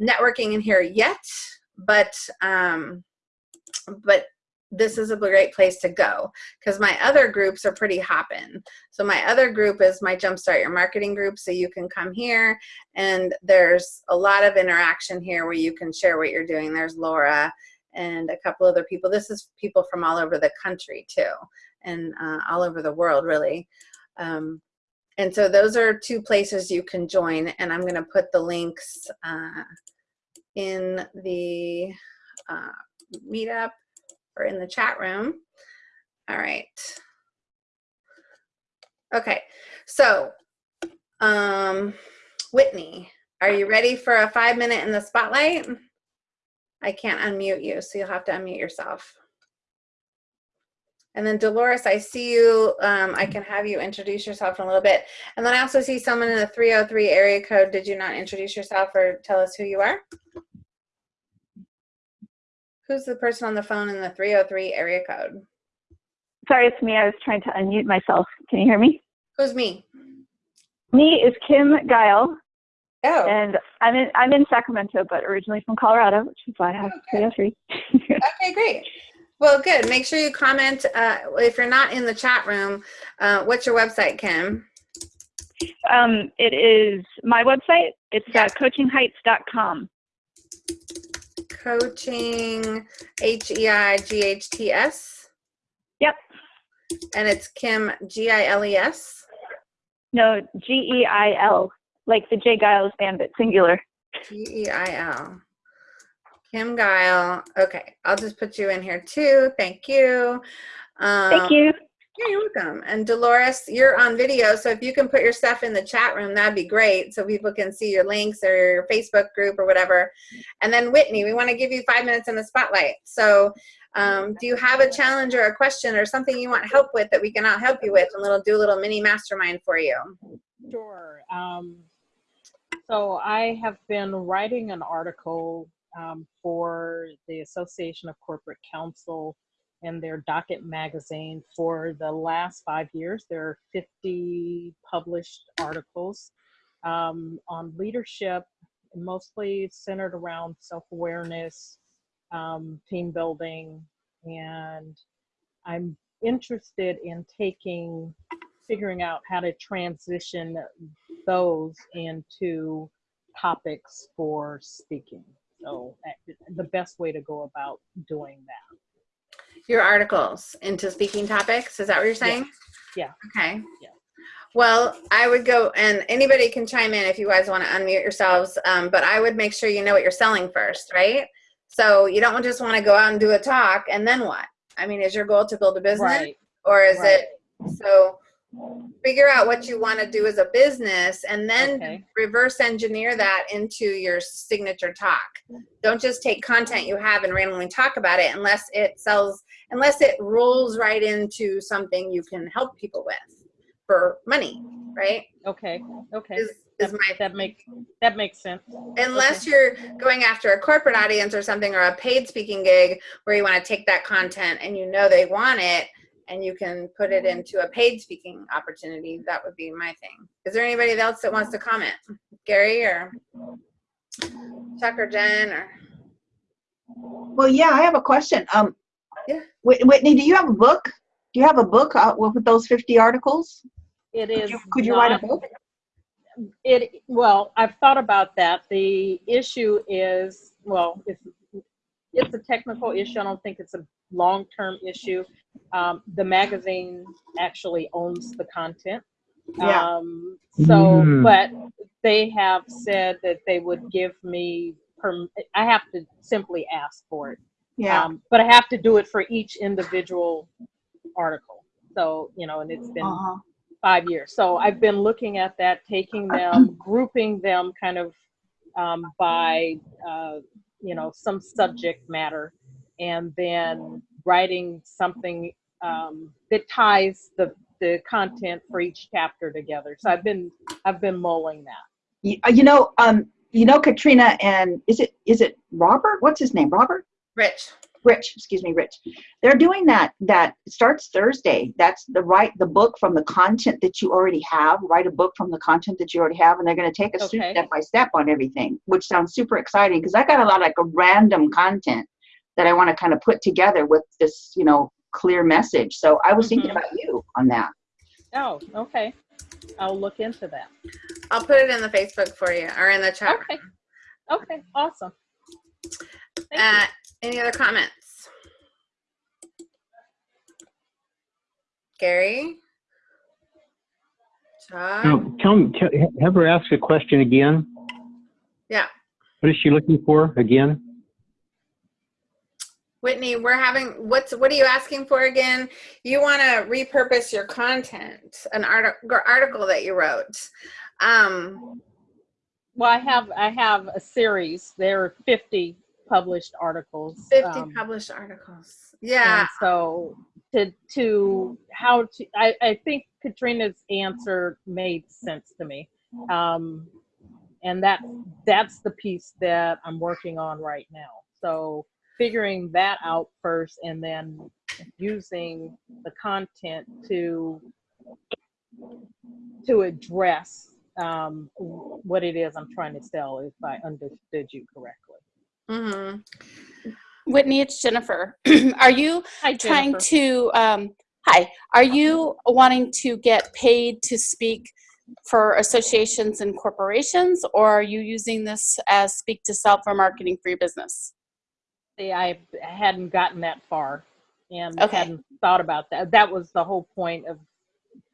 networking in here yet, but um, but this is a great place to go because my other groups are pretty hopping. So my other group is my Jumpstart Your Marketing group. So you can come here and there's a lot of interaction here where you can share what you're doing. There's Laura and a couple other people. This is people from all over the country too and uh, all over the world really. Um, and so those are two places you can join and I'm gonna put the links uh, in the uh, meetup or in the chat room. All right. Okay, so um, Whitney, are you ready for a five minute in the spotlight? I can't unmute you, so you'll have to unmute yourself. And then Dolores, I see you. Um, I can have you introduce yourself in a little bit. And then I also see someone in the 303 area code. Did you not introduce yourself or tell us who you are? Who's the person on the phone in the 303 area code? Sorry, it's me. I was trying to unmute myself. Can you hear me? Who's me? Me is Kim Geil. Oh. And I'm in I'm in Sacramento, but originally from Colorado, which is why I have okay. 303. okay, great. Well, good. Make sure you comment. Uh, if you're not in the chat room, uh, what's your website, Kim? Um, it is my website. It's uh, coachingheights.com coaching H-E-I-G-H-T-S? Yep. And it's Kim G-I-L-E-S? No, G-E-I-L, like the J. Geils Bandit, singular. G-E-I-L. Kim Geil. Okay, I'll just put you in here too. Thank you. Um, Thank you. Yeah, you're welcome. And Dolores, you're on video, so if you can put your stuff in the chat room, that'd be great so people can see your links or your Facebook group or whatever. And then Whitney, we want to give you five minutes in the spotlight. So um, do you have a challenge or a question or something you want help with that we can all help you with and we'll do a little mini mastermind for you? Sure. Um, so I have been writing an article um, for the Association of Corporate Counsel in their docket magazine for the last five years. There are 50 published articles um, on leadership, mostly centered around self-awareness, um, team building, and I'm interested in taking, figuring out how to transition those into topics for speaking. So the best way to go about doing that. Your articles into speaking topics. Is that what you're saying? Yeah. Okay. Yeah. Well, I would go, and anybody can chime in if you guys want to unmute yourselves, um, but I would make sure you know what you're selling first, right? So you don't just want to go out and do a talk and then what? I mean, is your goal to build a business Right. or is Right. it so? Figure out what you want to do as a business and then Okay. reverse engineer that into your signature talk. Don't just take content you have and randomly talk about it unless it sells, unless it rolls right into something you can help people with for money, right? Okay. Okay. Is, is my That makes that makes sense. unless you're going after a corporate audience or something or a paid speaking gig where you want to take that content and you know they want it and you can put it into a paid speaking opportunity that would be my thing is there anybody else that wants to comment gary or chuck or jen or Well, yeah, I have a question. Um, Yeah. Whitney, do you have a book? Do you have a book with with those 50 articles? It is. Could you, could you write a book? It well, I've thought about that. The issue is well, it's it's a technical issue. I don't think it's a long-term issue. Um, the magazine actually owns the content. Yeah. Um, so, Mm. but they have said that they would give me. Perm- I have to simply ask for it. Yeah. Um, but I have to do it for each individual article. So, you know, and it's been Uh-huh. five years. So I've been looking at that, taking them, grouping them kind of um, by, uh, you know, some subject matter, and then writing something um, that ties the, the content for each chapter together. So I've been, I've been mulling that. You, uh, you know, um, you know, Katrina and is it is it Robert? What's his name? Robert? Rich Rich, excuse me, Rich. They're doing that. That starts Thursday. That's the write the book from the content that you already have. Write a book from the content that you already have, and they're going to take us Okay. step by step on everything, which sounds super exciting because I got a lot of like a random content that I want to kind of put together with this, you know, clear message. So I was thinking Mhm. about you on that. Oh, okay. I'll look into that. i'll put it in the facebook for you or in the chat Okay. Okay, awesome. Thank uh, any other comments gary chuck Now, tell me, tell, have her ask a question again. yeah What is she looking for again? Whitney, we're having what's what are you asking for again? You want to repurpose your content, an article article that you wrote. Um, Well, I have I have a series. There are 50 published articles. 50 um, published articles. Yeah. So to to how to I, I think Katrina's answer made sense to me. Um, and that that's the piece that I'm working on right now. So figuring that out first and then using the content to to address um, what it is I'm trying to sell if I understood you correctly. Hmm Whitney, it's Jennifer. Are you Hi, trying to, um, hi, are you wanting to get paid to speak for associations and corporations, or are you using this as speak to sell for marketing for your business? See, I hadn't gotten that far and Okay. hadn't thought about that. That was the whole point of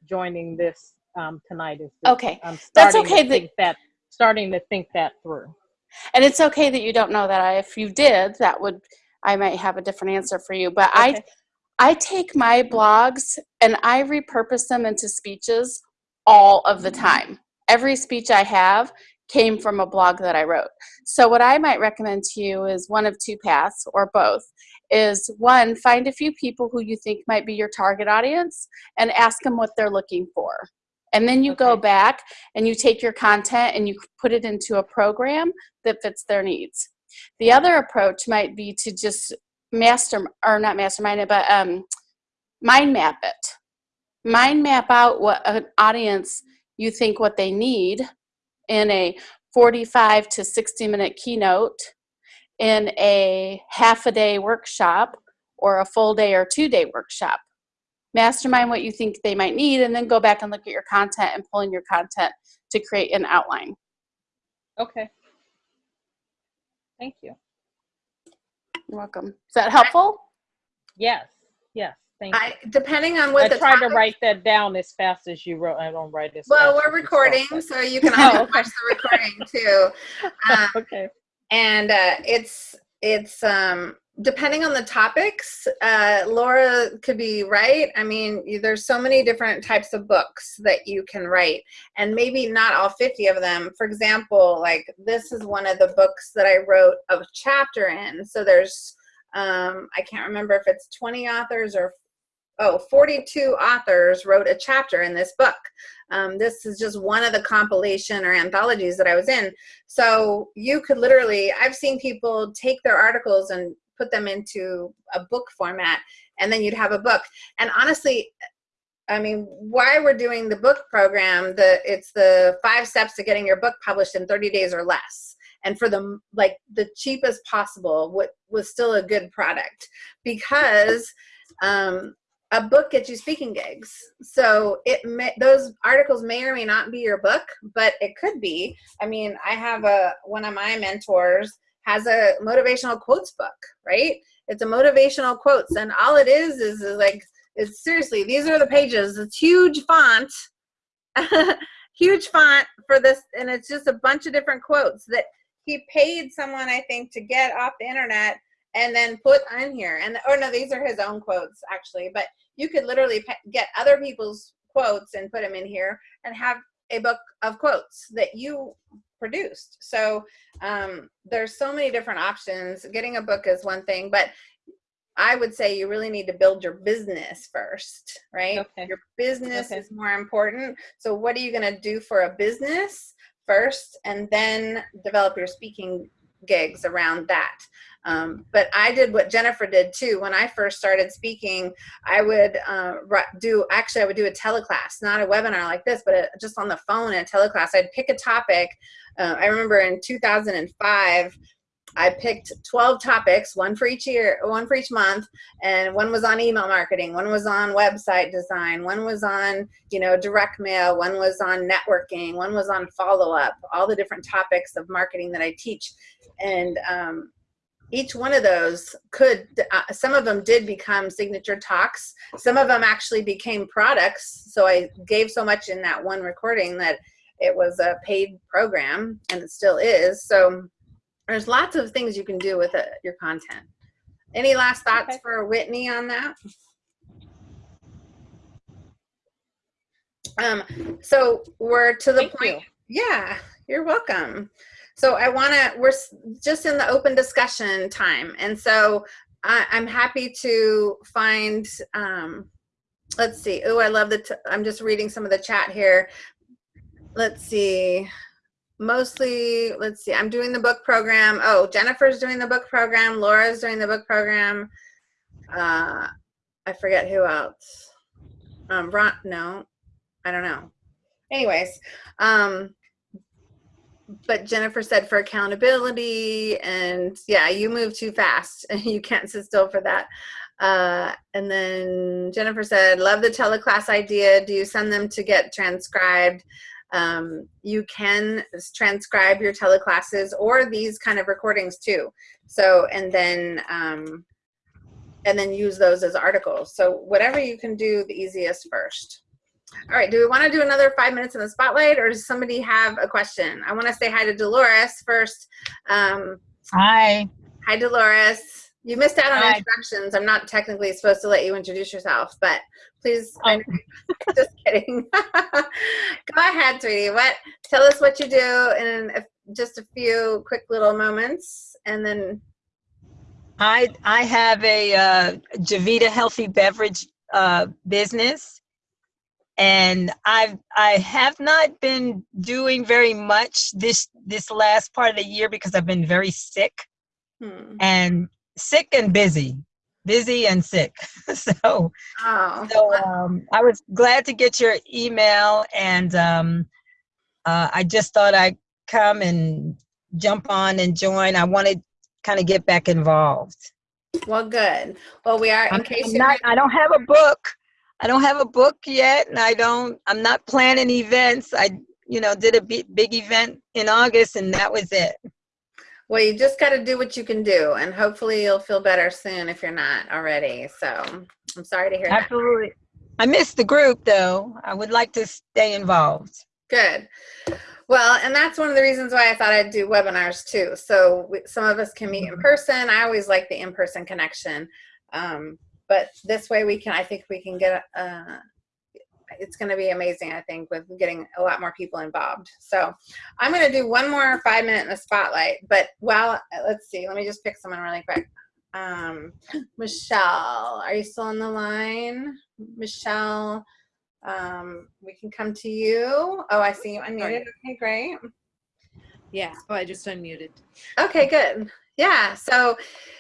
joining this um, tonight. Is Okay. I'm That's okay to that- think that starting to think that through. And it's okay that you don't know that. I, if you did, that would, I might have a different answer for you. But I, I take my blogs and I repurpose them into speeches all of the mm-hmm. time. Every speech I have came from a blog that I wrote. So what I might recommend to you is one of two paths or both. Is one, find a few people who you think might be your target audience and ask them what they're looking for. And then you go back and you take your content and you put it into a program that fits their needs. The other approach might be to just master or not mastermind it, but um, mind map it. Mind map out what an audience you think what they need in a 45 to 60 minute keynote, in a half a day workshop, or a full day or two day workshop. Mastermind what you think they might need, and then go back and look at your content and pull in your content to create an outline. Okay. Thank you. You're welcome. Is that helpful? Yes. Yes, thank you. I, depending on what I the tried to write that down as fast as you wrote. I don't write as Well, we're as you spoke, recording, but- so you can Oh, always okay. watch the recording too. Um, okay. and uh, it's it's um, depending on the topics. Uh, Laura could be right. I mean, there's so many different types of books that you can write, and maybe not all 50 of them. For example, like this is one of the books that I wrote a chapter in. So there's um, I can't remember if it's 20 authors or oh 42 authors wrote a chapter in this book um, this is just one of the compilation or anthologies that i was in so you could literally i've seen people take their articles and put them into a book format and then you'd have a book. And honestly i mean why we're doing the book program the it's the five steps to getting your book published in 30 days or less. And for the like the cheapest possible what was still a good product. Because um, a book gets you speaking gigs. So it may those articles may or may not be your book but it could be. I mean i have a one of my mentors has a motivational quotes book right? It's a motivational quotes and all it is is, is like it's seriously these are the pages. It's huge font huge font for this and it's just a bunch of different quotes that he paid someone i think to get off the internet and then put on here. And or no these are his own quotes actually but you could literally get other people's quotes and put them in here and have a book of quotes that you produced so um, there's so many different options getting a book is one thing but i would say you really need to build your business first right Okay. your business Okay. is more important so what are you going to do for a business first and then develop your speaking gigs around that um, but I did what Jennifer did too. When I first started speaking, I would uh, do, actually, I would do a teleclass, not a webinar like this, but a, just on the phone in a teleclass. I'd pick a topic. Uh, I remember in 2005, I picked 12 topics, one for each year, one for each month, and one was on email marketing, one was on website design, one was on, you know, direct mail, one was on networking, one was on follow up, all the different topics of marketing that I teach. And um, each one of those could uh, some of them did become signature talks. Some of them actually became products. So i gave so much in that one recording that it was a paid program and it still is. So there's lots of things you can do with it, your content any last thoughts Okay. for whitney on that um so we're to the Thank point you. yeah you're welcome so I want to, we're just in the open discussion time. And so I, I'm happy to find, um, let's see. Oh, I love the, t- I'm just reading some of the chat here. Let's see. Mostly, let's see. I'm doing the book program. Oh, Jennifer's doing the book program. Laura's doing the book program. Uh, I forget who else. Um, Ron, no, I don't know. Anyways, um, but Jennifer said for accountability and yeah, you move too fast and you can't sit still for that. Uh, and then Jennifer said, love the teleclass idea. Do you send them to get transcribed? Um, you can transcribe your teleclasses or these kind of recordings too. So, and then, um, and then use those as articles. So whatever you can do the easiest first. All right, do we want to do another five minutes in the spotlight or does somebody have a question? I want to say hi to Dolores first. Um, Hi. hi, Dolores. You missed out on Hi. introductions. I'm not technically supposed to let you introduce yourself, but please, I- just kidding. Go ahead, sweetie. What? Tell us what you do in a, just a few quick little moments and then, I I have a uh, Javita healthy beverage uh, business, and I've I have not been doing very much this this last part of the year because I've been very sick hmm. and sick and busy, busy and sick. so oh, so um, I was glad to get your email, and um, uh, I just thought I'd come and jump on and join. I wanted kind of get back involved. well, good. Well, we are, in I'm, case I'm not. I don't have a book. I don't have a book yet, and I don't. I'm not planning events. I, you know, did a big, big event in August, and that was it. Well, you just got to do what you can do, and hopefully you'll feel better soon if you're not already. So, I'm sorry to hear that. Absolutely. I missed the group though. I would like to stay involved. Good. Well, and that's one of the reasons why I thought I'd do webinars too. So we, some of us can meet in person. I always like the in-person connection. Um, but this way we can, I think we can get, uh, it's going to be amazing, I think, with getting a lot more people involved. So I'm going to do one more five minute in the spotlight. But well, let's see. Let me just pick someone really quick. Um, Michelle, are you still on the line? Michelle, um, we can come to you. Oh, I see you unmuted. Okay, great. Yeah, oh, I just unmuted. Okay, good. Yeah, so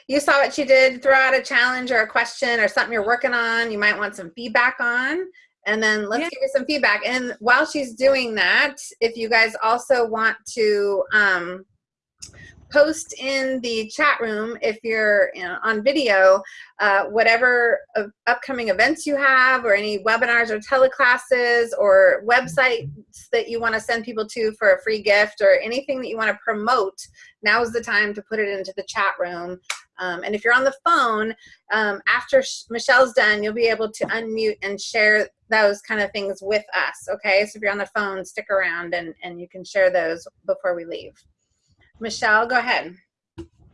you saw what she did, throw out a challenge or a question or something you're working on, you might want some feedback on, and then let's Yeah. give you some feedback. And while she's doing that, if you guys also want to um, post in the chat room, if you're you know, on video, uh, whatever uh, upcoming events you have or any webinars or teleclasses or websites that you want to send people to for a free gift or anything that you want to promote, now is the time to put it into the chat room. Um, and if you're on the phone, um, after Michelle's done, you'll be able to unmute and share those kind of things with us, okay? So if you're on the phone, stick around and, and you can share those before we leave. Michelle, go ahead.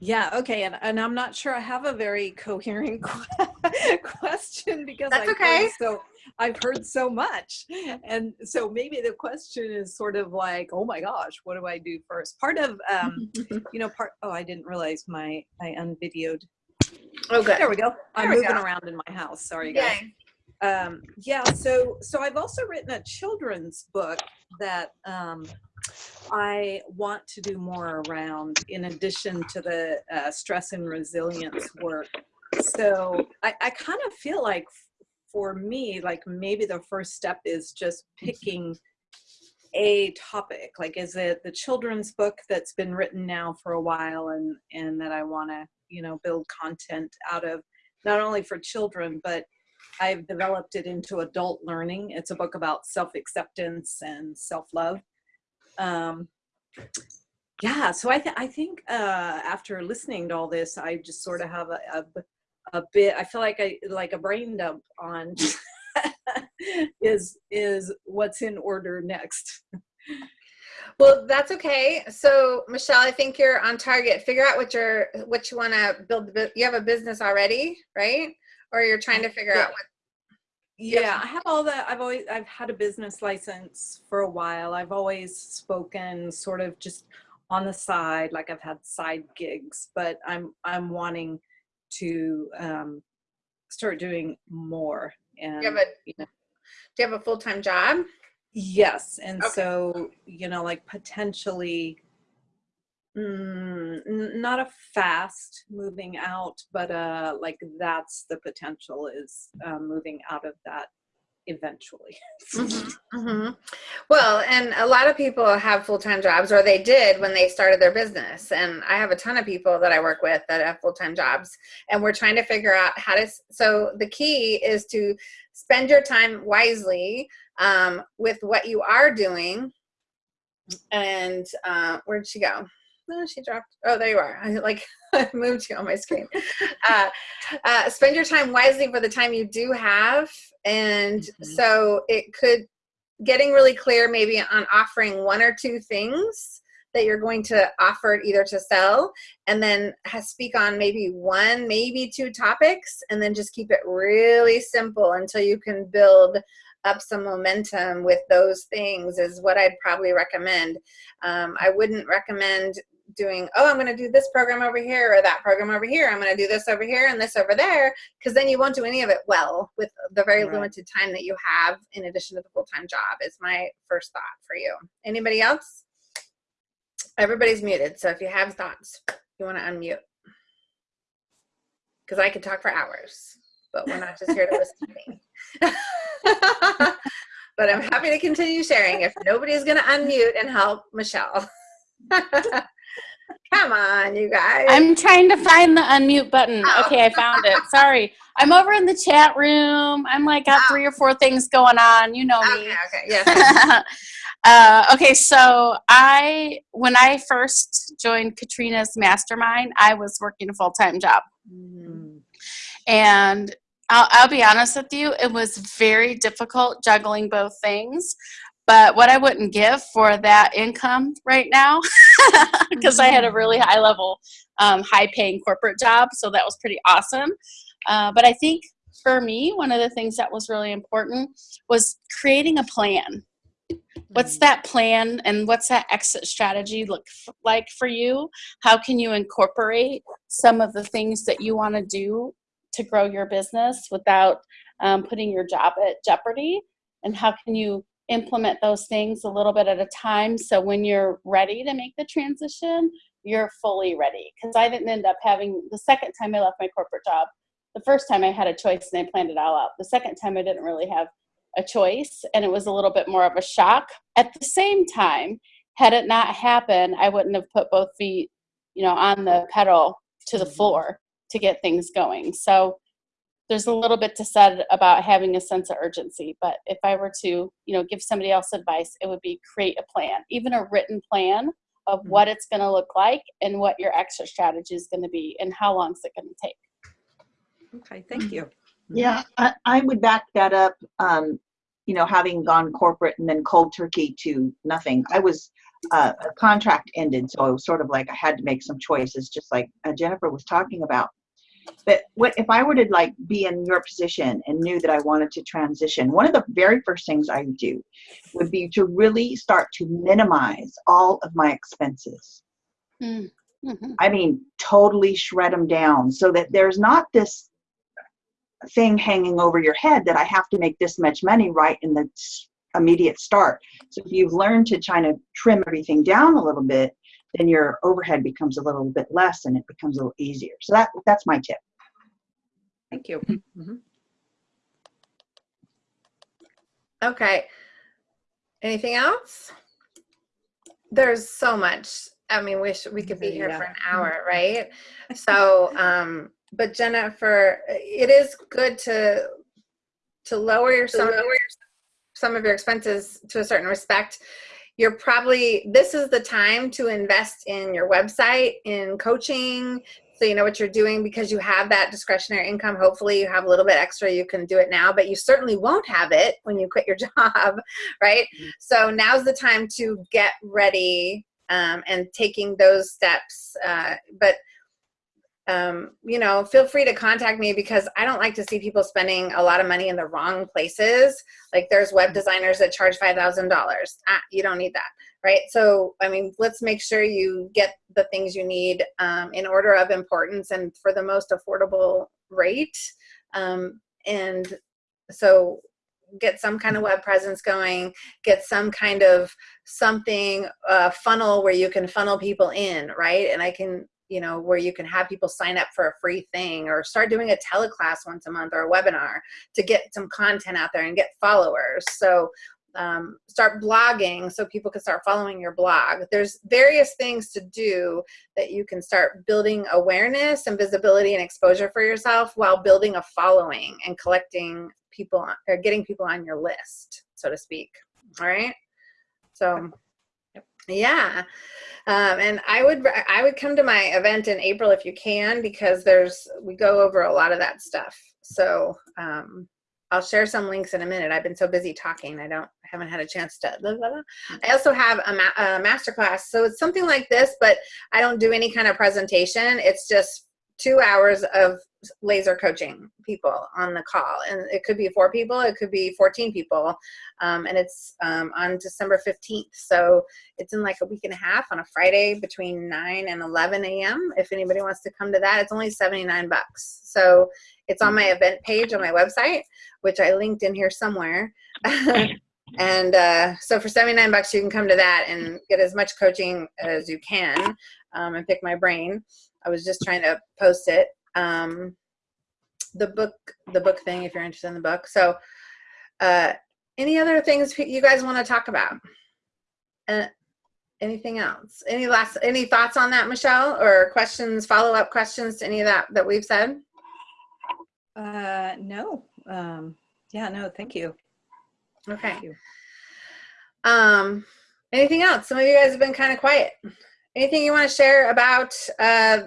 Yeah, okay, and, and I'm not sure I have a very coherent que- question because That's I've okay. heard so I've heard so much, and so maybe the question is sort of like, oh my gosh, what do I do first? Part of um, you know, part. Oh, I didn't realize my I unvideoed. Oh, good. There we go. I'm we moving go. around in my house. Sorry, guys. Yay. Um, yeah, so so I've also written a children's book that um, I want to do more around in addition to the uh, stress and resilience work. So I, I kind of feel like for me, like maybe the first step is just picking a topic. Like, is it the children's book that's been written now for a while and, and that I want to, you know, build content out of not only for children, but I've developed it into adult learning. It's a book about self-acceptance and self-love. Um, yeah, so I, th- I think uh, after listening to all this, I just sort of have a a bit. I feel like I like a brain dump on is is what's in order next. Well, that's okay. So, Michelle, I think you're on target. Figure out what you're, what you want to build. You have a business already, right? Or you're trying to figure out what. Yeah, I have all that. I've always I've had a business license for a while. I've always spoken sort of just on the side, like I've had side gigs, but I'm I'm wanting to um, start doing more. And Do you have a, you know, do you have a full time job? Yes, and Okay. so you know, like potentially, mm, not a fast moving out, but uh, like that's the potential is uh, moving out of that eventually. hmm Well, and a lot of people have full time jobs, or they did when they started their business. And I have a ton of people that I work with that have full time jobs, and we're trying to figure out how to. So the key is to spend your time wisely um, with what you are doing. And uh, where'd she go? No, she dropped. Oh, there you are. I like I moved you on my screen. uh, uh, spend your time wisely for the time you do have, and so it could getting really clear maybe on offering one or two things that you're going to offer either to sell and then speak on maybe one maybe two topics and then just keep it really simple until you can build up some momentum with those things is what i'd probably recommend um, i wouldn't recommend doing oh i'm going to do this program over here or that program over here. I'm going to do this over here and this over there because then you won't do any of it well with the very Right. limited time that you have in addition to the full-time job is my first thought for you. Anybody else? Everybody's muted so if you have thoughts you want to unmute. Because i could talk for hours but we're not just here to listen to me. But i'm happy to continue sharing if nobody's going to unmute and help michelle come on you guys I'm trying to find the unmute button. Oh. Okay, I found it. Sorry. I'm over in the chat room. I'm like got three or four things going on. You know me. okay okay yes uh, okay, so I when I first joined Katrina's mastermind, I was working a full time job, and I'll, I'll be honest with you, it was very difficult juggling both things. But what I wouldn't give for that income right now, because I had a really high level, um, high paying corporate job, so that was pretty awesome. Uh, but I think for me, one of the things that was really important was creating a plan. What's that plan and what's that exit strategy look like for you? How can you incorporate some of the things that you want to do to grow your business without um, putting your job at jeopardy? And how can you implement those things a little bit at a time so when you're ready to make the transition, you're fully ready? Because I didn't end up having the second time I left my corporate job, the first time I had a choice and I planned it all out. The second time I didn't really have a choice and it was a little bit more of a shock. At the same time, had it not happened, I wouldn't have put both feet, you know, on the pedal to the mm-hmm. floor to get things going. So there's a little bit to said about having a sense of urgency, but if I were to, you know, give somebody else advice, it would be create a plan, even a written plan of what it's going to look like and what your exit strategy is going to be and how long is it going to take. Okay, thank you. Yeah, I, I would back that up. Um, you know, having gone corporate and then cold turkey to nothing. I was uh, a contract ended, so it was sort of like I had to make some choices, just like uh, Jennifer was talking about. But what if I were to like be in your position and knew that I wanted to transition? One of the very first things I would do would be to really start to minimize all of my expenses. Mm-hmm. I mean, totally shred them down so that there's not this thing hanging over your head that I have to make this much money right in the immediate start. So if you've learned to try to trim everything down a little bit, then your overhead becomes a little bit less and it becomes a little easier. So that that's my tip. Thank you. Mhm. Okay. Anything else? There's so much. I mean, wish we could be here for an hour, right? So, um, but Jennifer, it is good to to lower your some, some of your expenses to a certain respect. You're probably this is the time to invest in your website, in coaching, so you know what you're doing because you have that discretionary income. Hopefully, you have a little bit extra. You can do it now, but you certainly won't have it when you quit your job, right? So now's the time to get ready um, and taking those steps. Uh, but um, you know, feel free to contact me because I don't like to see people spending a lot of money in the wrong places. Like there's web designers that charge five thousand dollars. Ah, you don't need that, right? So I mean, let's make sure you get the things you need um, in order of importance and for the most affordable rate. Um, and so get some kind of web presence going get some kind of something uh, funnel where you can funnel people in right and i can you know where you can have people sign up for a free thing or start doing a teleclass once a month or a webinar to get some content out there and get followers. So um, start blogging so people can start following your blog. There's various things to do that you can start building awareness and visibility and exposure for yourself while building a following and collecting people or getting people on your list so to speak. All right? So yeah um, and i would i would come to my event in april if you can because there's we go over a lot of that stuff. So um, i'll share some links in a minute. I've been so busy talking i don't I haven't had a chance to blah, blah, blah. i also have a, ma- a master class so it's something like this but i don't do any kind of presentation. It's just two hours of laser coaching people on the call. And it could be four people it could be 14 people. Um, and it's um, on december 15th so it's in like a week and a half on a friday between 9 and 11 a.m if anybody wants to come to that. It's only 79 bucks. So it's on my event page on my website which i linked in here somewhere. And uh, so for 79 bucks you can come to that and get as much coaching as you can um, and pick my brain i was just trying to post it um, the book the book thing if you're interested in the book so uh, any other things you guys want to talk about uh, anything else any last any thoughts on that michelle or questions follow-up questions to any of that that we've said Uh, no. Um, yeah, no, thank you. okay Thank you. um anything else some of you guys have been kind of quiet anything you want to share about uh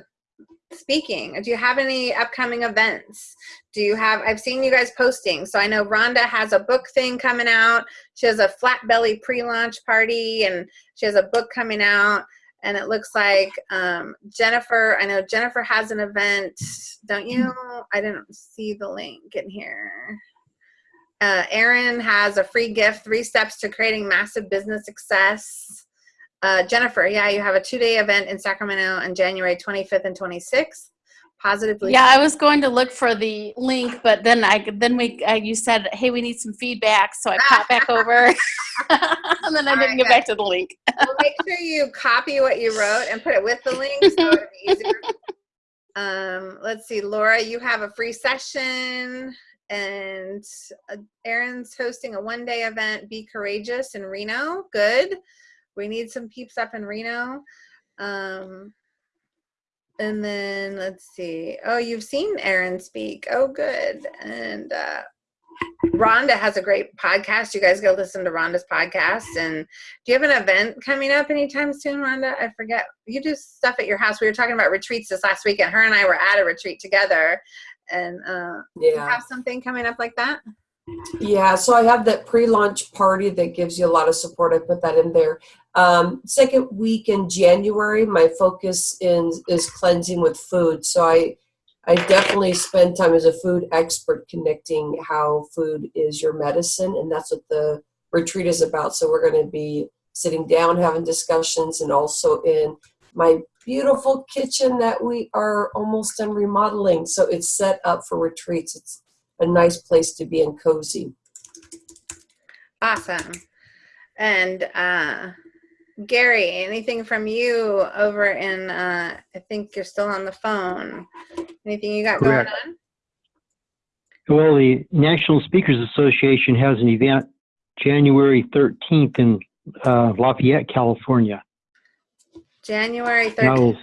speaking? Do you have any upcoming events? Do you have, I've seen you guys posting. So I know Rhonda has a book thing coming out. She has a flat belly pre-launch party and she has a book coming out. And it looks like um, Jennifer, I know Jennifer has an event, don't you? I didn't see the link in here. Uh, has a free gift, three steps to creating massive business success. Uh, Jennifer, yeah, you have a two-day event in Sacramento on January 25th and 26th. Positively. Yeah, I was going to look for the link, but then I then we uh, you said, hey, we need some feedback, so I popped back over, and then I didn't get back to the link. well, make sure you copy what you wrote and put it with the link so it'll be easier. Um, let's see, Laura, you have a free session, and uh, Erin's hosting a one-day event. Be courageous in Reno. Good. We need some peeps up in Reno. Um, and then let's see. Oh, you've seen Erin speak. Oh, good. And uh, Rhonda has a great podcast. You guys go listen to Rhonda's podcast. And do you have an event coming up anytime soon, Rhonda? I forget. You do stuff at your house. We were talking about retreats this last weekend. Her and I were at a retreat together. And uh, do you have something coming up like that? Yeah, so I have that pre-launch party that gives you a lot of support. I put that in there. Um, second week in January, my focus is is cleansing with food. So I I definitely spend time as a food expert connecting how food is your medicine, and that's what the retreat is about. So we're going to be sitting down, having discussions, and also in my beautiful kitchen that we are almost done remodeling. So it's set up for retreats. It's a nice place to be and cozy. Awesome. And uh, Gary, anything from you over in, uh, I think you're still on the phone. Anything you got Correct. going on? Well, the National Speakers Association has an event January 13th in uh, Lafayette, California. January 13th. will,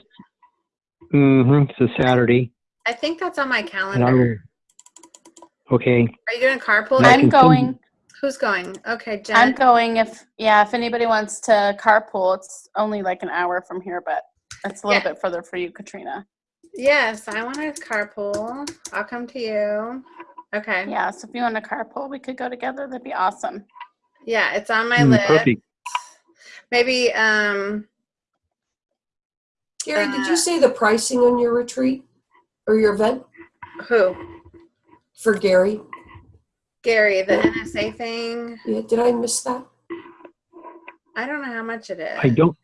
hmm it's a Saturday, I think that's on my calendar. Will, okay. Are you doing carpool? I I'm can going. Who's going? Okay, Jen. I'm going. If yeah, if anybody wants to carpool, it's only like an hour from here, but it's a little Yeah. bit further for you, Katrina. Yes, I want to carpool. I'll come to you. Okay. Yeah, so if you want to carpool, we could go together. That'd be awesome. Yeah, it's on my Hmm, list. Perfect. Maybe um Gary, did Uh, you say the pricing on your retreat or your event who? For Gary? Gary, the NSA thing. Yeah, did I miss that? I don't know how much it is. I don't,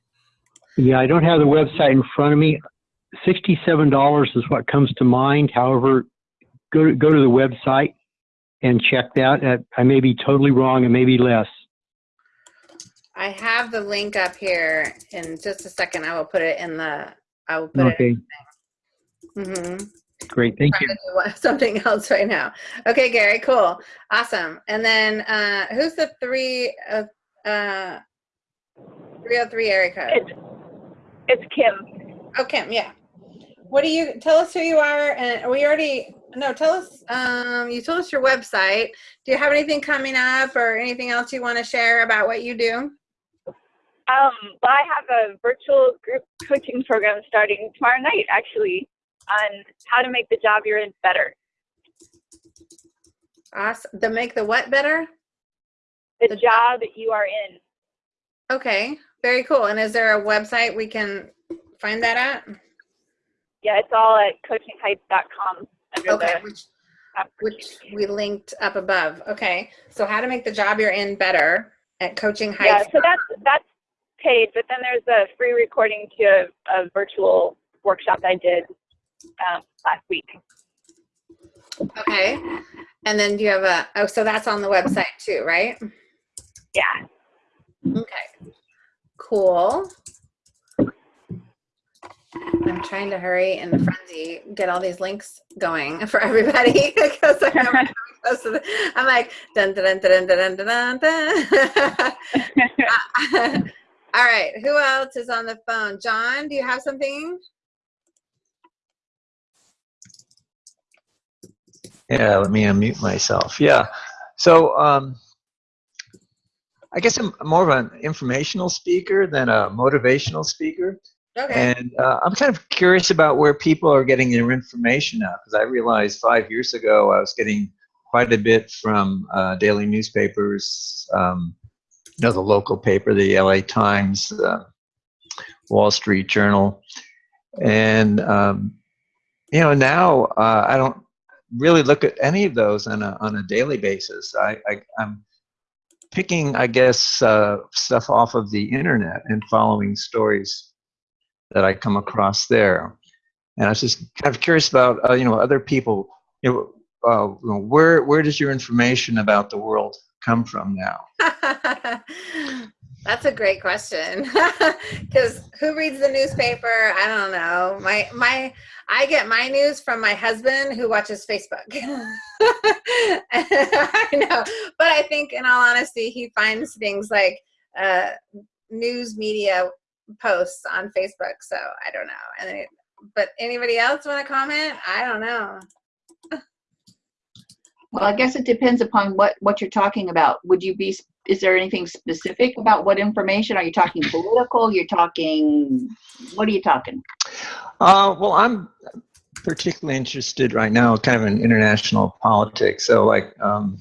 yeah, I don't have the website in front of me. $67 is what comes to mind. However, go to, go to the website and check that. Uh, I may be totally wrong. It may be less. I have the link up here in just a second. I will put it in the. I will put it. Okay, Mm-hmm. Great. Thank you. trying to do one- something else right now. Okay, Gary, cool, awesome. And then uh, who's the three uh, uh, 303 area code? It's, it's Kim. Oh, Kim, yeah. What do you tell us who you are? And we already no. Tell us. Um, you told us your website. Do you have anything coming up or anything else you want to share about what you do? Um, well, I have a virtual group coaching program starting tomorrow night, actually, on how to make the job you're in better. Awesome. To make the what better? The job you are in. Okay, very cool. And is there a website we can find that at? Yeah, it's all at coachingheights.com Okay, which, which we linked up above. Okay, so how to make the job you're in better at Coaching Heights. Yeah, so that's that's paid, but then there's a free recording to a, a virtual workshop I did um, last week. Okay, and then do you have a? Oh, so that's on the website too, right? Yeah. Okay, cool. I'm trying to hurry in the frenzy get all these links going for everybody because I'm, coming close to the, I'm like dun dun dun dun dun dun dun. dun. all right, who else is on the phone? John, do you have something? Yeah, let me unmute myself. Yeah. So um, I guess I'm more of an informational speaker than a motivational speaker. Okay. And uh, I'm kind of curious about where people are getting their information now, because I realized five years ago I was getting quite a bit from uh, daily newspapers, um, you know, the local paper, the LA Times, uh, Wall Street Journal. And, um, you know, now uh, I don't really look at any of those on a, on a daily basis. I, I, I'm picking, I guess, uh, stuff off of the internet and following stories that I come across there. And I was just kind of curious about, uh, you know, other people, you know, uh, where, where does your information about the world come from now? That's a great question. Because who reads the newspaper? I don't know. My my I get my news from my husband who watches Facebook. I know, but I think, in all honesty, he finds things like uh, news media posts on Facebook. So I don't know. And it, but anybody else want to comment? I don't know. Well, I guess it depends upon what, what you're talking about. Would you be, is there anything specific about what information? Are you talking political? You're talking, what are you talking? Uh, well, I'm particularly interested right now kind of in international politics. So like, um,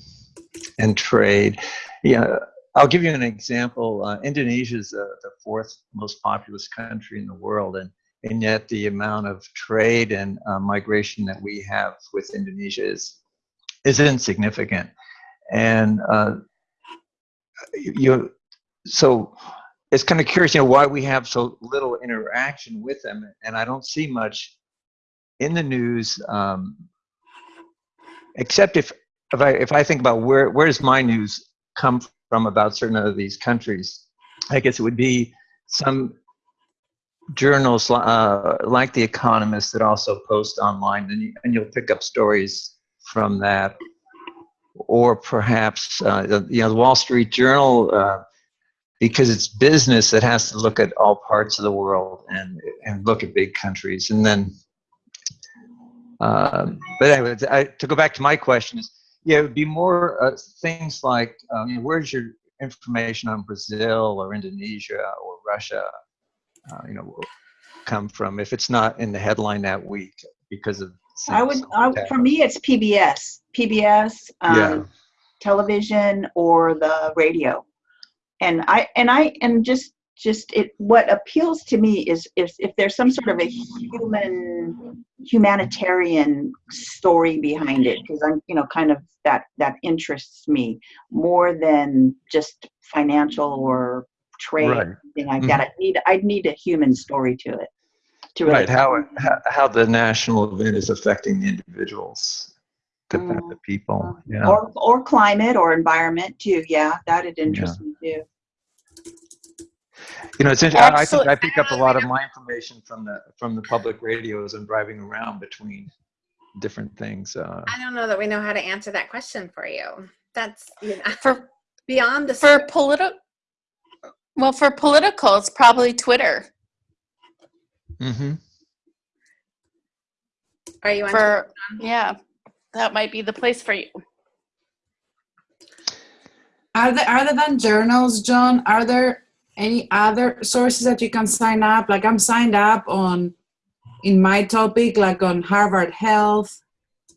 and trade. Yeah, I'll give you an example. Uh, Indonesia is the, the fourth most populous country in the world, and and yet the amount of trade and uh, migration that we have with Indonesia is is insignificant. And uh, you, so it's kind of curious, you know, why we have so little interaction with them, and I don't see much in the news, um, except if if I if I think about where where does my news come from about certain of these countries. I guess it would be some journals uh, like The Economist that also post online, and, you, and you'll pick up stories from that. Or perhaps, uh, you know, the Wall Street Journal, uh, because it's business that has to look at all parts of the world and, and look at big countries. And then, um, but anyway, I, to go back to my question is, yeah, it would be more uh, things like, um, where's your information on Brazil or Indonesia or Russia, uh, you know, come from if it's not in the headline that week because of. I would, I, for me, it's PBS, PBS, um, Yeah. television, or the radio, and I and I and just just it. What appeals to me is if if there's some sort of a human humanitarian story behind it, because I'm you know kind of that that interests me more than just financial or trade Right. or something like that. I need I need a human story to it. To really Right, how, how how the national event is affecting the individuals, the, the people. Yeah. or or climate or environment too. Yeah, that'd interest me too. You know, it's interesting. I think I pick up a lot of my information from the from the public radio as I'm driving around between different things. Uh, I don't know that we know how to answer that question for you. That's you know, For beyond the for political, well, for political, it's probably Twitter. Mm-hmm. Are you on For yeah, that might be the place for you. Are there, other than journals, John, are there any other sources that you can sign up? Like I'm signed up on, in my topic, like on Harvard Health,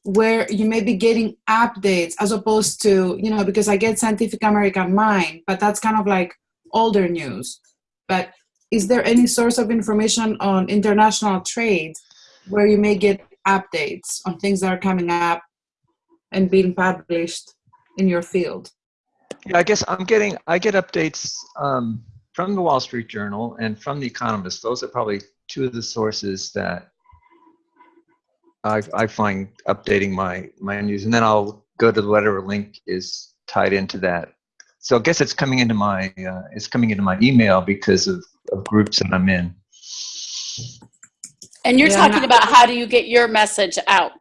where you may be getting updates as opposed to, you know, because I get Scientific American Mind, but that's kind of like older news. But is there any source of information on international trade where you may get updates on things that are coming up and being published in your field? Yeah, I guess I'm getting I get updates um, from the Wall Street Journal and from the Economist. Those are probably two of the sources that I, I find updating my my news, and then I'll go to the whatever link is tied into that. So I guess it's coming into my uh, it's coming into my email because of, of groups that I'm in. And you're Yeah, talking and about how do you get your message out?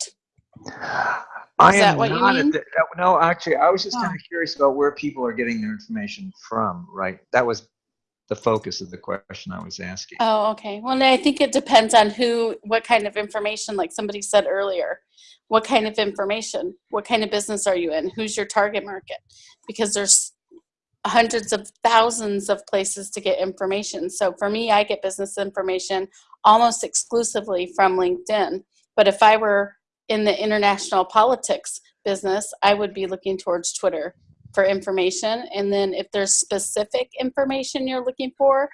I Is that am what you not at mean? the, uh, no, actually, I was just kind of curious about where people are getting their information from. Right, that was the focus of the question I was asking. Oh, okay. Well, I think it depends on who, what kind of information, like somebody said earlier. What kind of information? What kind of business are you in? Who's your target market? Because there's hundreds of thousands of places to get information. So for me, I get business information almost exclusively from LinkedIn. But if I were in the international politics business, I would be looking towards Twitter for information. And then if there's specific information you're looking for,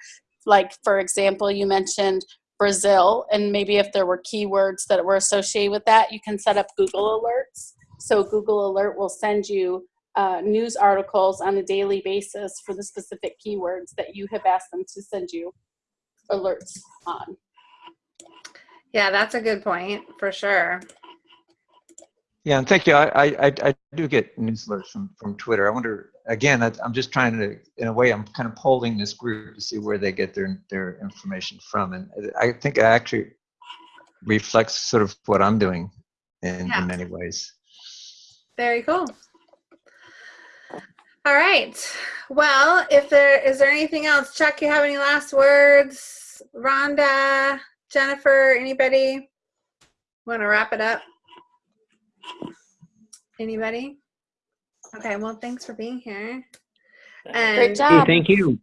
like for example, you mentioned Brazil, and maybe if there were keywords that were associated with that, you can set up Google alerts. So Google Alert will send you uh, news articles on a daily basis for the specific keywords that you have asked them to send you alerts on. Yeah, that's a good point for sure. Yeah, and thank you. I, I, I do get news alerts from, from Twitter. I wonder, again, I, I'm just trying to, in a way, I'm kind of polling this group to see where they get their, their information from. And I think it actually reflects sort of what I'm doing in, Yeah. in many ways. Very cool. All right. Well, if there is there anything else, Chuck, you have any last words? Rhonda, Jennifer, anybody want to wrap it up? Anybody? Okay. Well, thanks for being here. And Great Hey, job. thank you.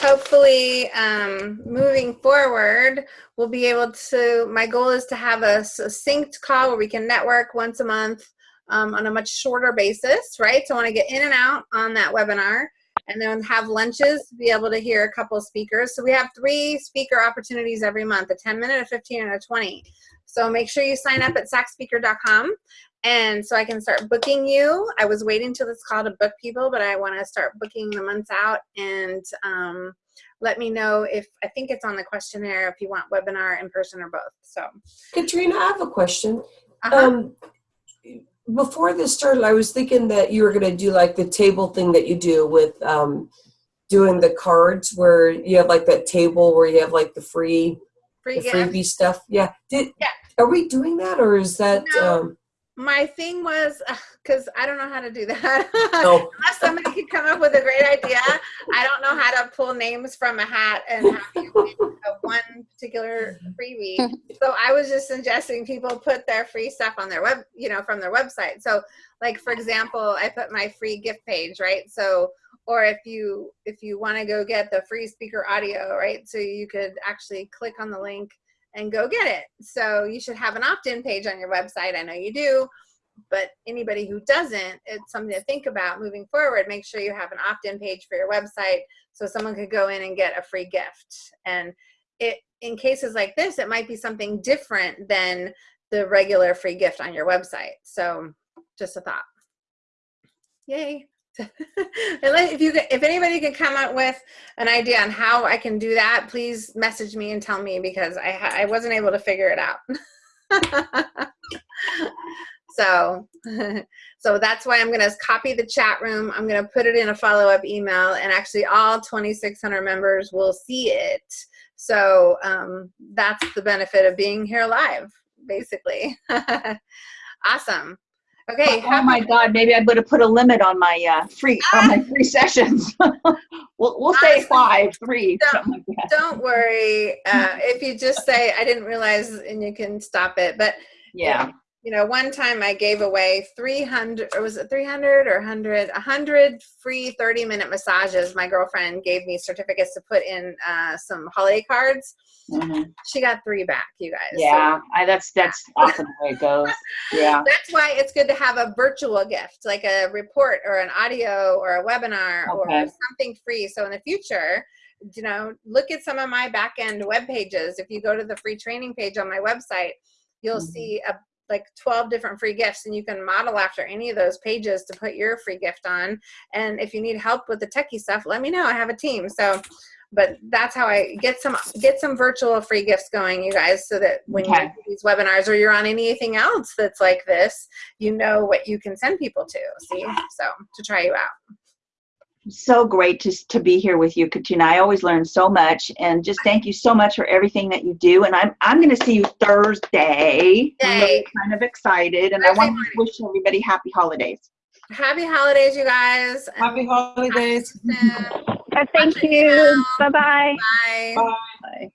hopefully um, moving forward we'll be able to my goal is to have a succinct call where we can network once a month um, on a much shorter basis right so i want to get in and out on that webinar and then have lunches to be able to hear a couple of speakers so we have three speaker opportunities every month a 10 minute a 15 and a 20 so make sure you sign up at sacspeaker.com and so I can start booking you. I was waiting till this call to book people, but I want to start booking the months out and um, let me know if I think it's on the questionnaire if you want webinar in person or both. So Katrina, I have a question. uh-huh. Um, before this started, I was thinking that you were going to do like the table thing that you do with um, doing the cards, where you have like that table where you have like the free, free the gift. freebie stuff. Yeah. Did Yeah. are we doing that, or is that? No. Um, My thing was uh, because I don't know how to do that. Oh. Unless somebody could come up with a great idea, I don't know how to pull names from a hat and have you win a one particular freebie. so I was just suggesting people put their free stuff on their web, you know, from their website. So, like for example, I put my free gift page, right? So, or if you if you want to go get the free speaker audio, right? So you could actually click on the link and go get it. So you should have an opt-in page on your website. I know you do, but anybody who doesn't, it's something to think about moving forward. Make sure you have an opt-in page for your website so someone could go in and get a free gift. And it in cases like this, it might be something different than the regular free gift on your website. So just a thought. Yay. if you if anybody can come up with an idea on how I can do that, please message me and tell me because I I wasn't able to figure it out. so so that's why I'm going to copy the chat room. I'm going to put it in a follow up email, and actually all 2,600 members will see it. So um, that's the benefit of being here live, basically. awesome. Okay. Oh my God, maybe I better put a limit on my uh, free on my free sessions. we'll we'll say five, three, don't- like. Don't worry. Uh, if you just say, I didn't realize, and you can stop it. But Yeah. you know, one time I gave away 300, or was it 300 or 100? 100 free 30 minute massages. My girlfriend gave me certificates to put in uh, some holiday cards. Mhm. She got three back, you guys. So Yeah, I, that's that's often the way it goes. Yeah. that's why it's good to have a virtual gift, like a report or an audio or a webinar or something free. So in the future, you know, look at some of my back end web pages. If you go to the free training page on my website, you'll Mhm. see a, like 12 different free gifts and you can model after any of those pages to put your free gift on. And if you need help with the techie stuff, let me know. I have a team. So but that's how I get some get some virtual free gifts going, you guys, so that when you do these webinars or you're on anything else that's like this, you know what you can send people to. See, so to try you out. so great to, to be here with you, Katrina. I always learn so much, and just thank you so much for everything that you do. And I'm I'm going to see you Thursday. I'm really kind of excited, and I Thursday want to wish everybody happy holidays. Happy holidays, you guys. Happy holidays. Thank you. Bye bye. Bye. Bye. Bye.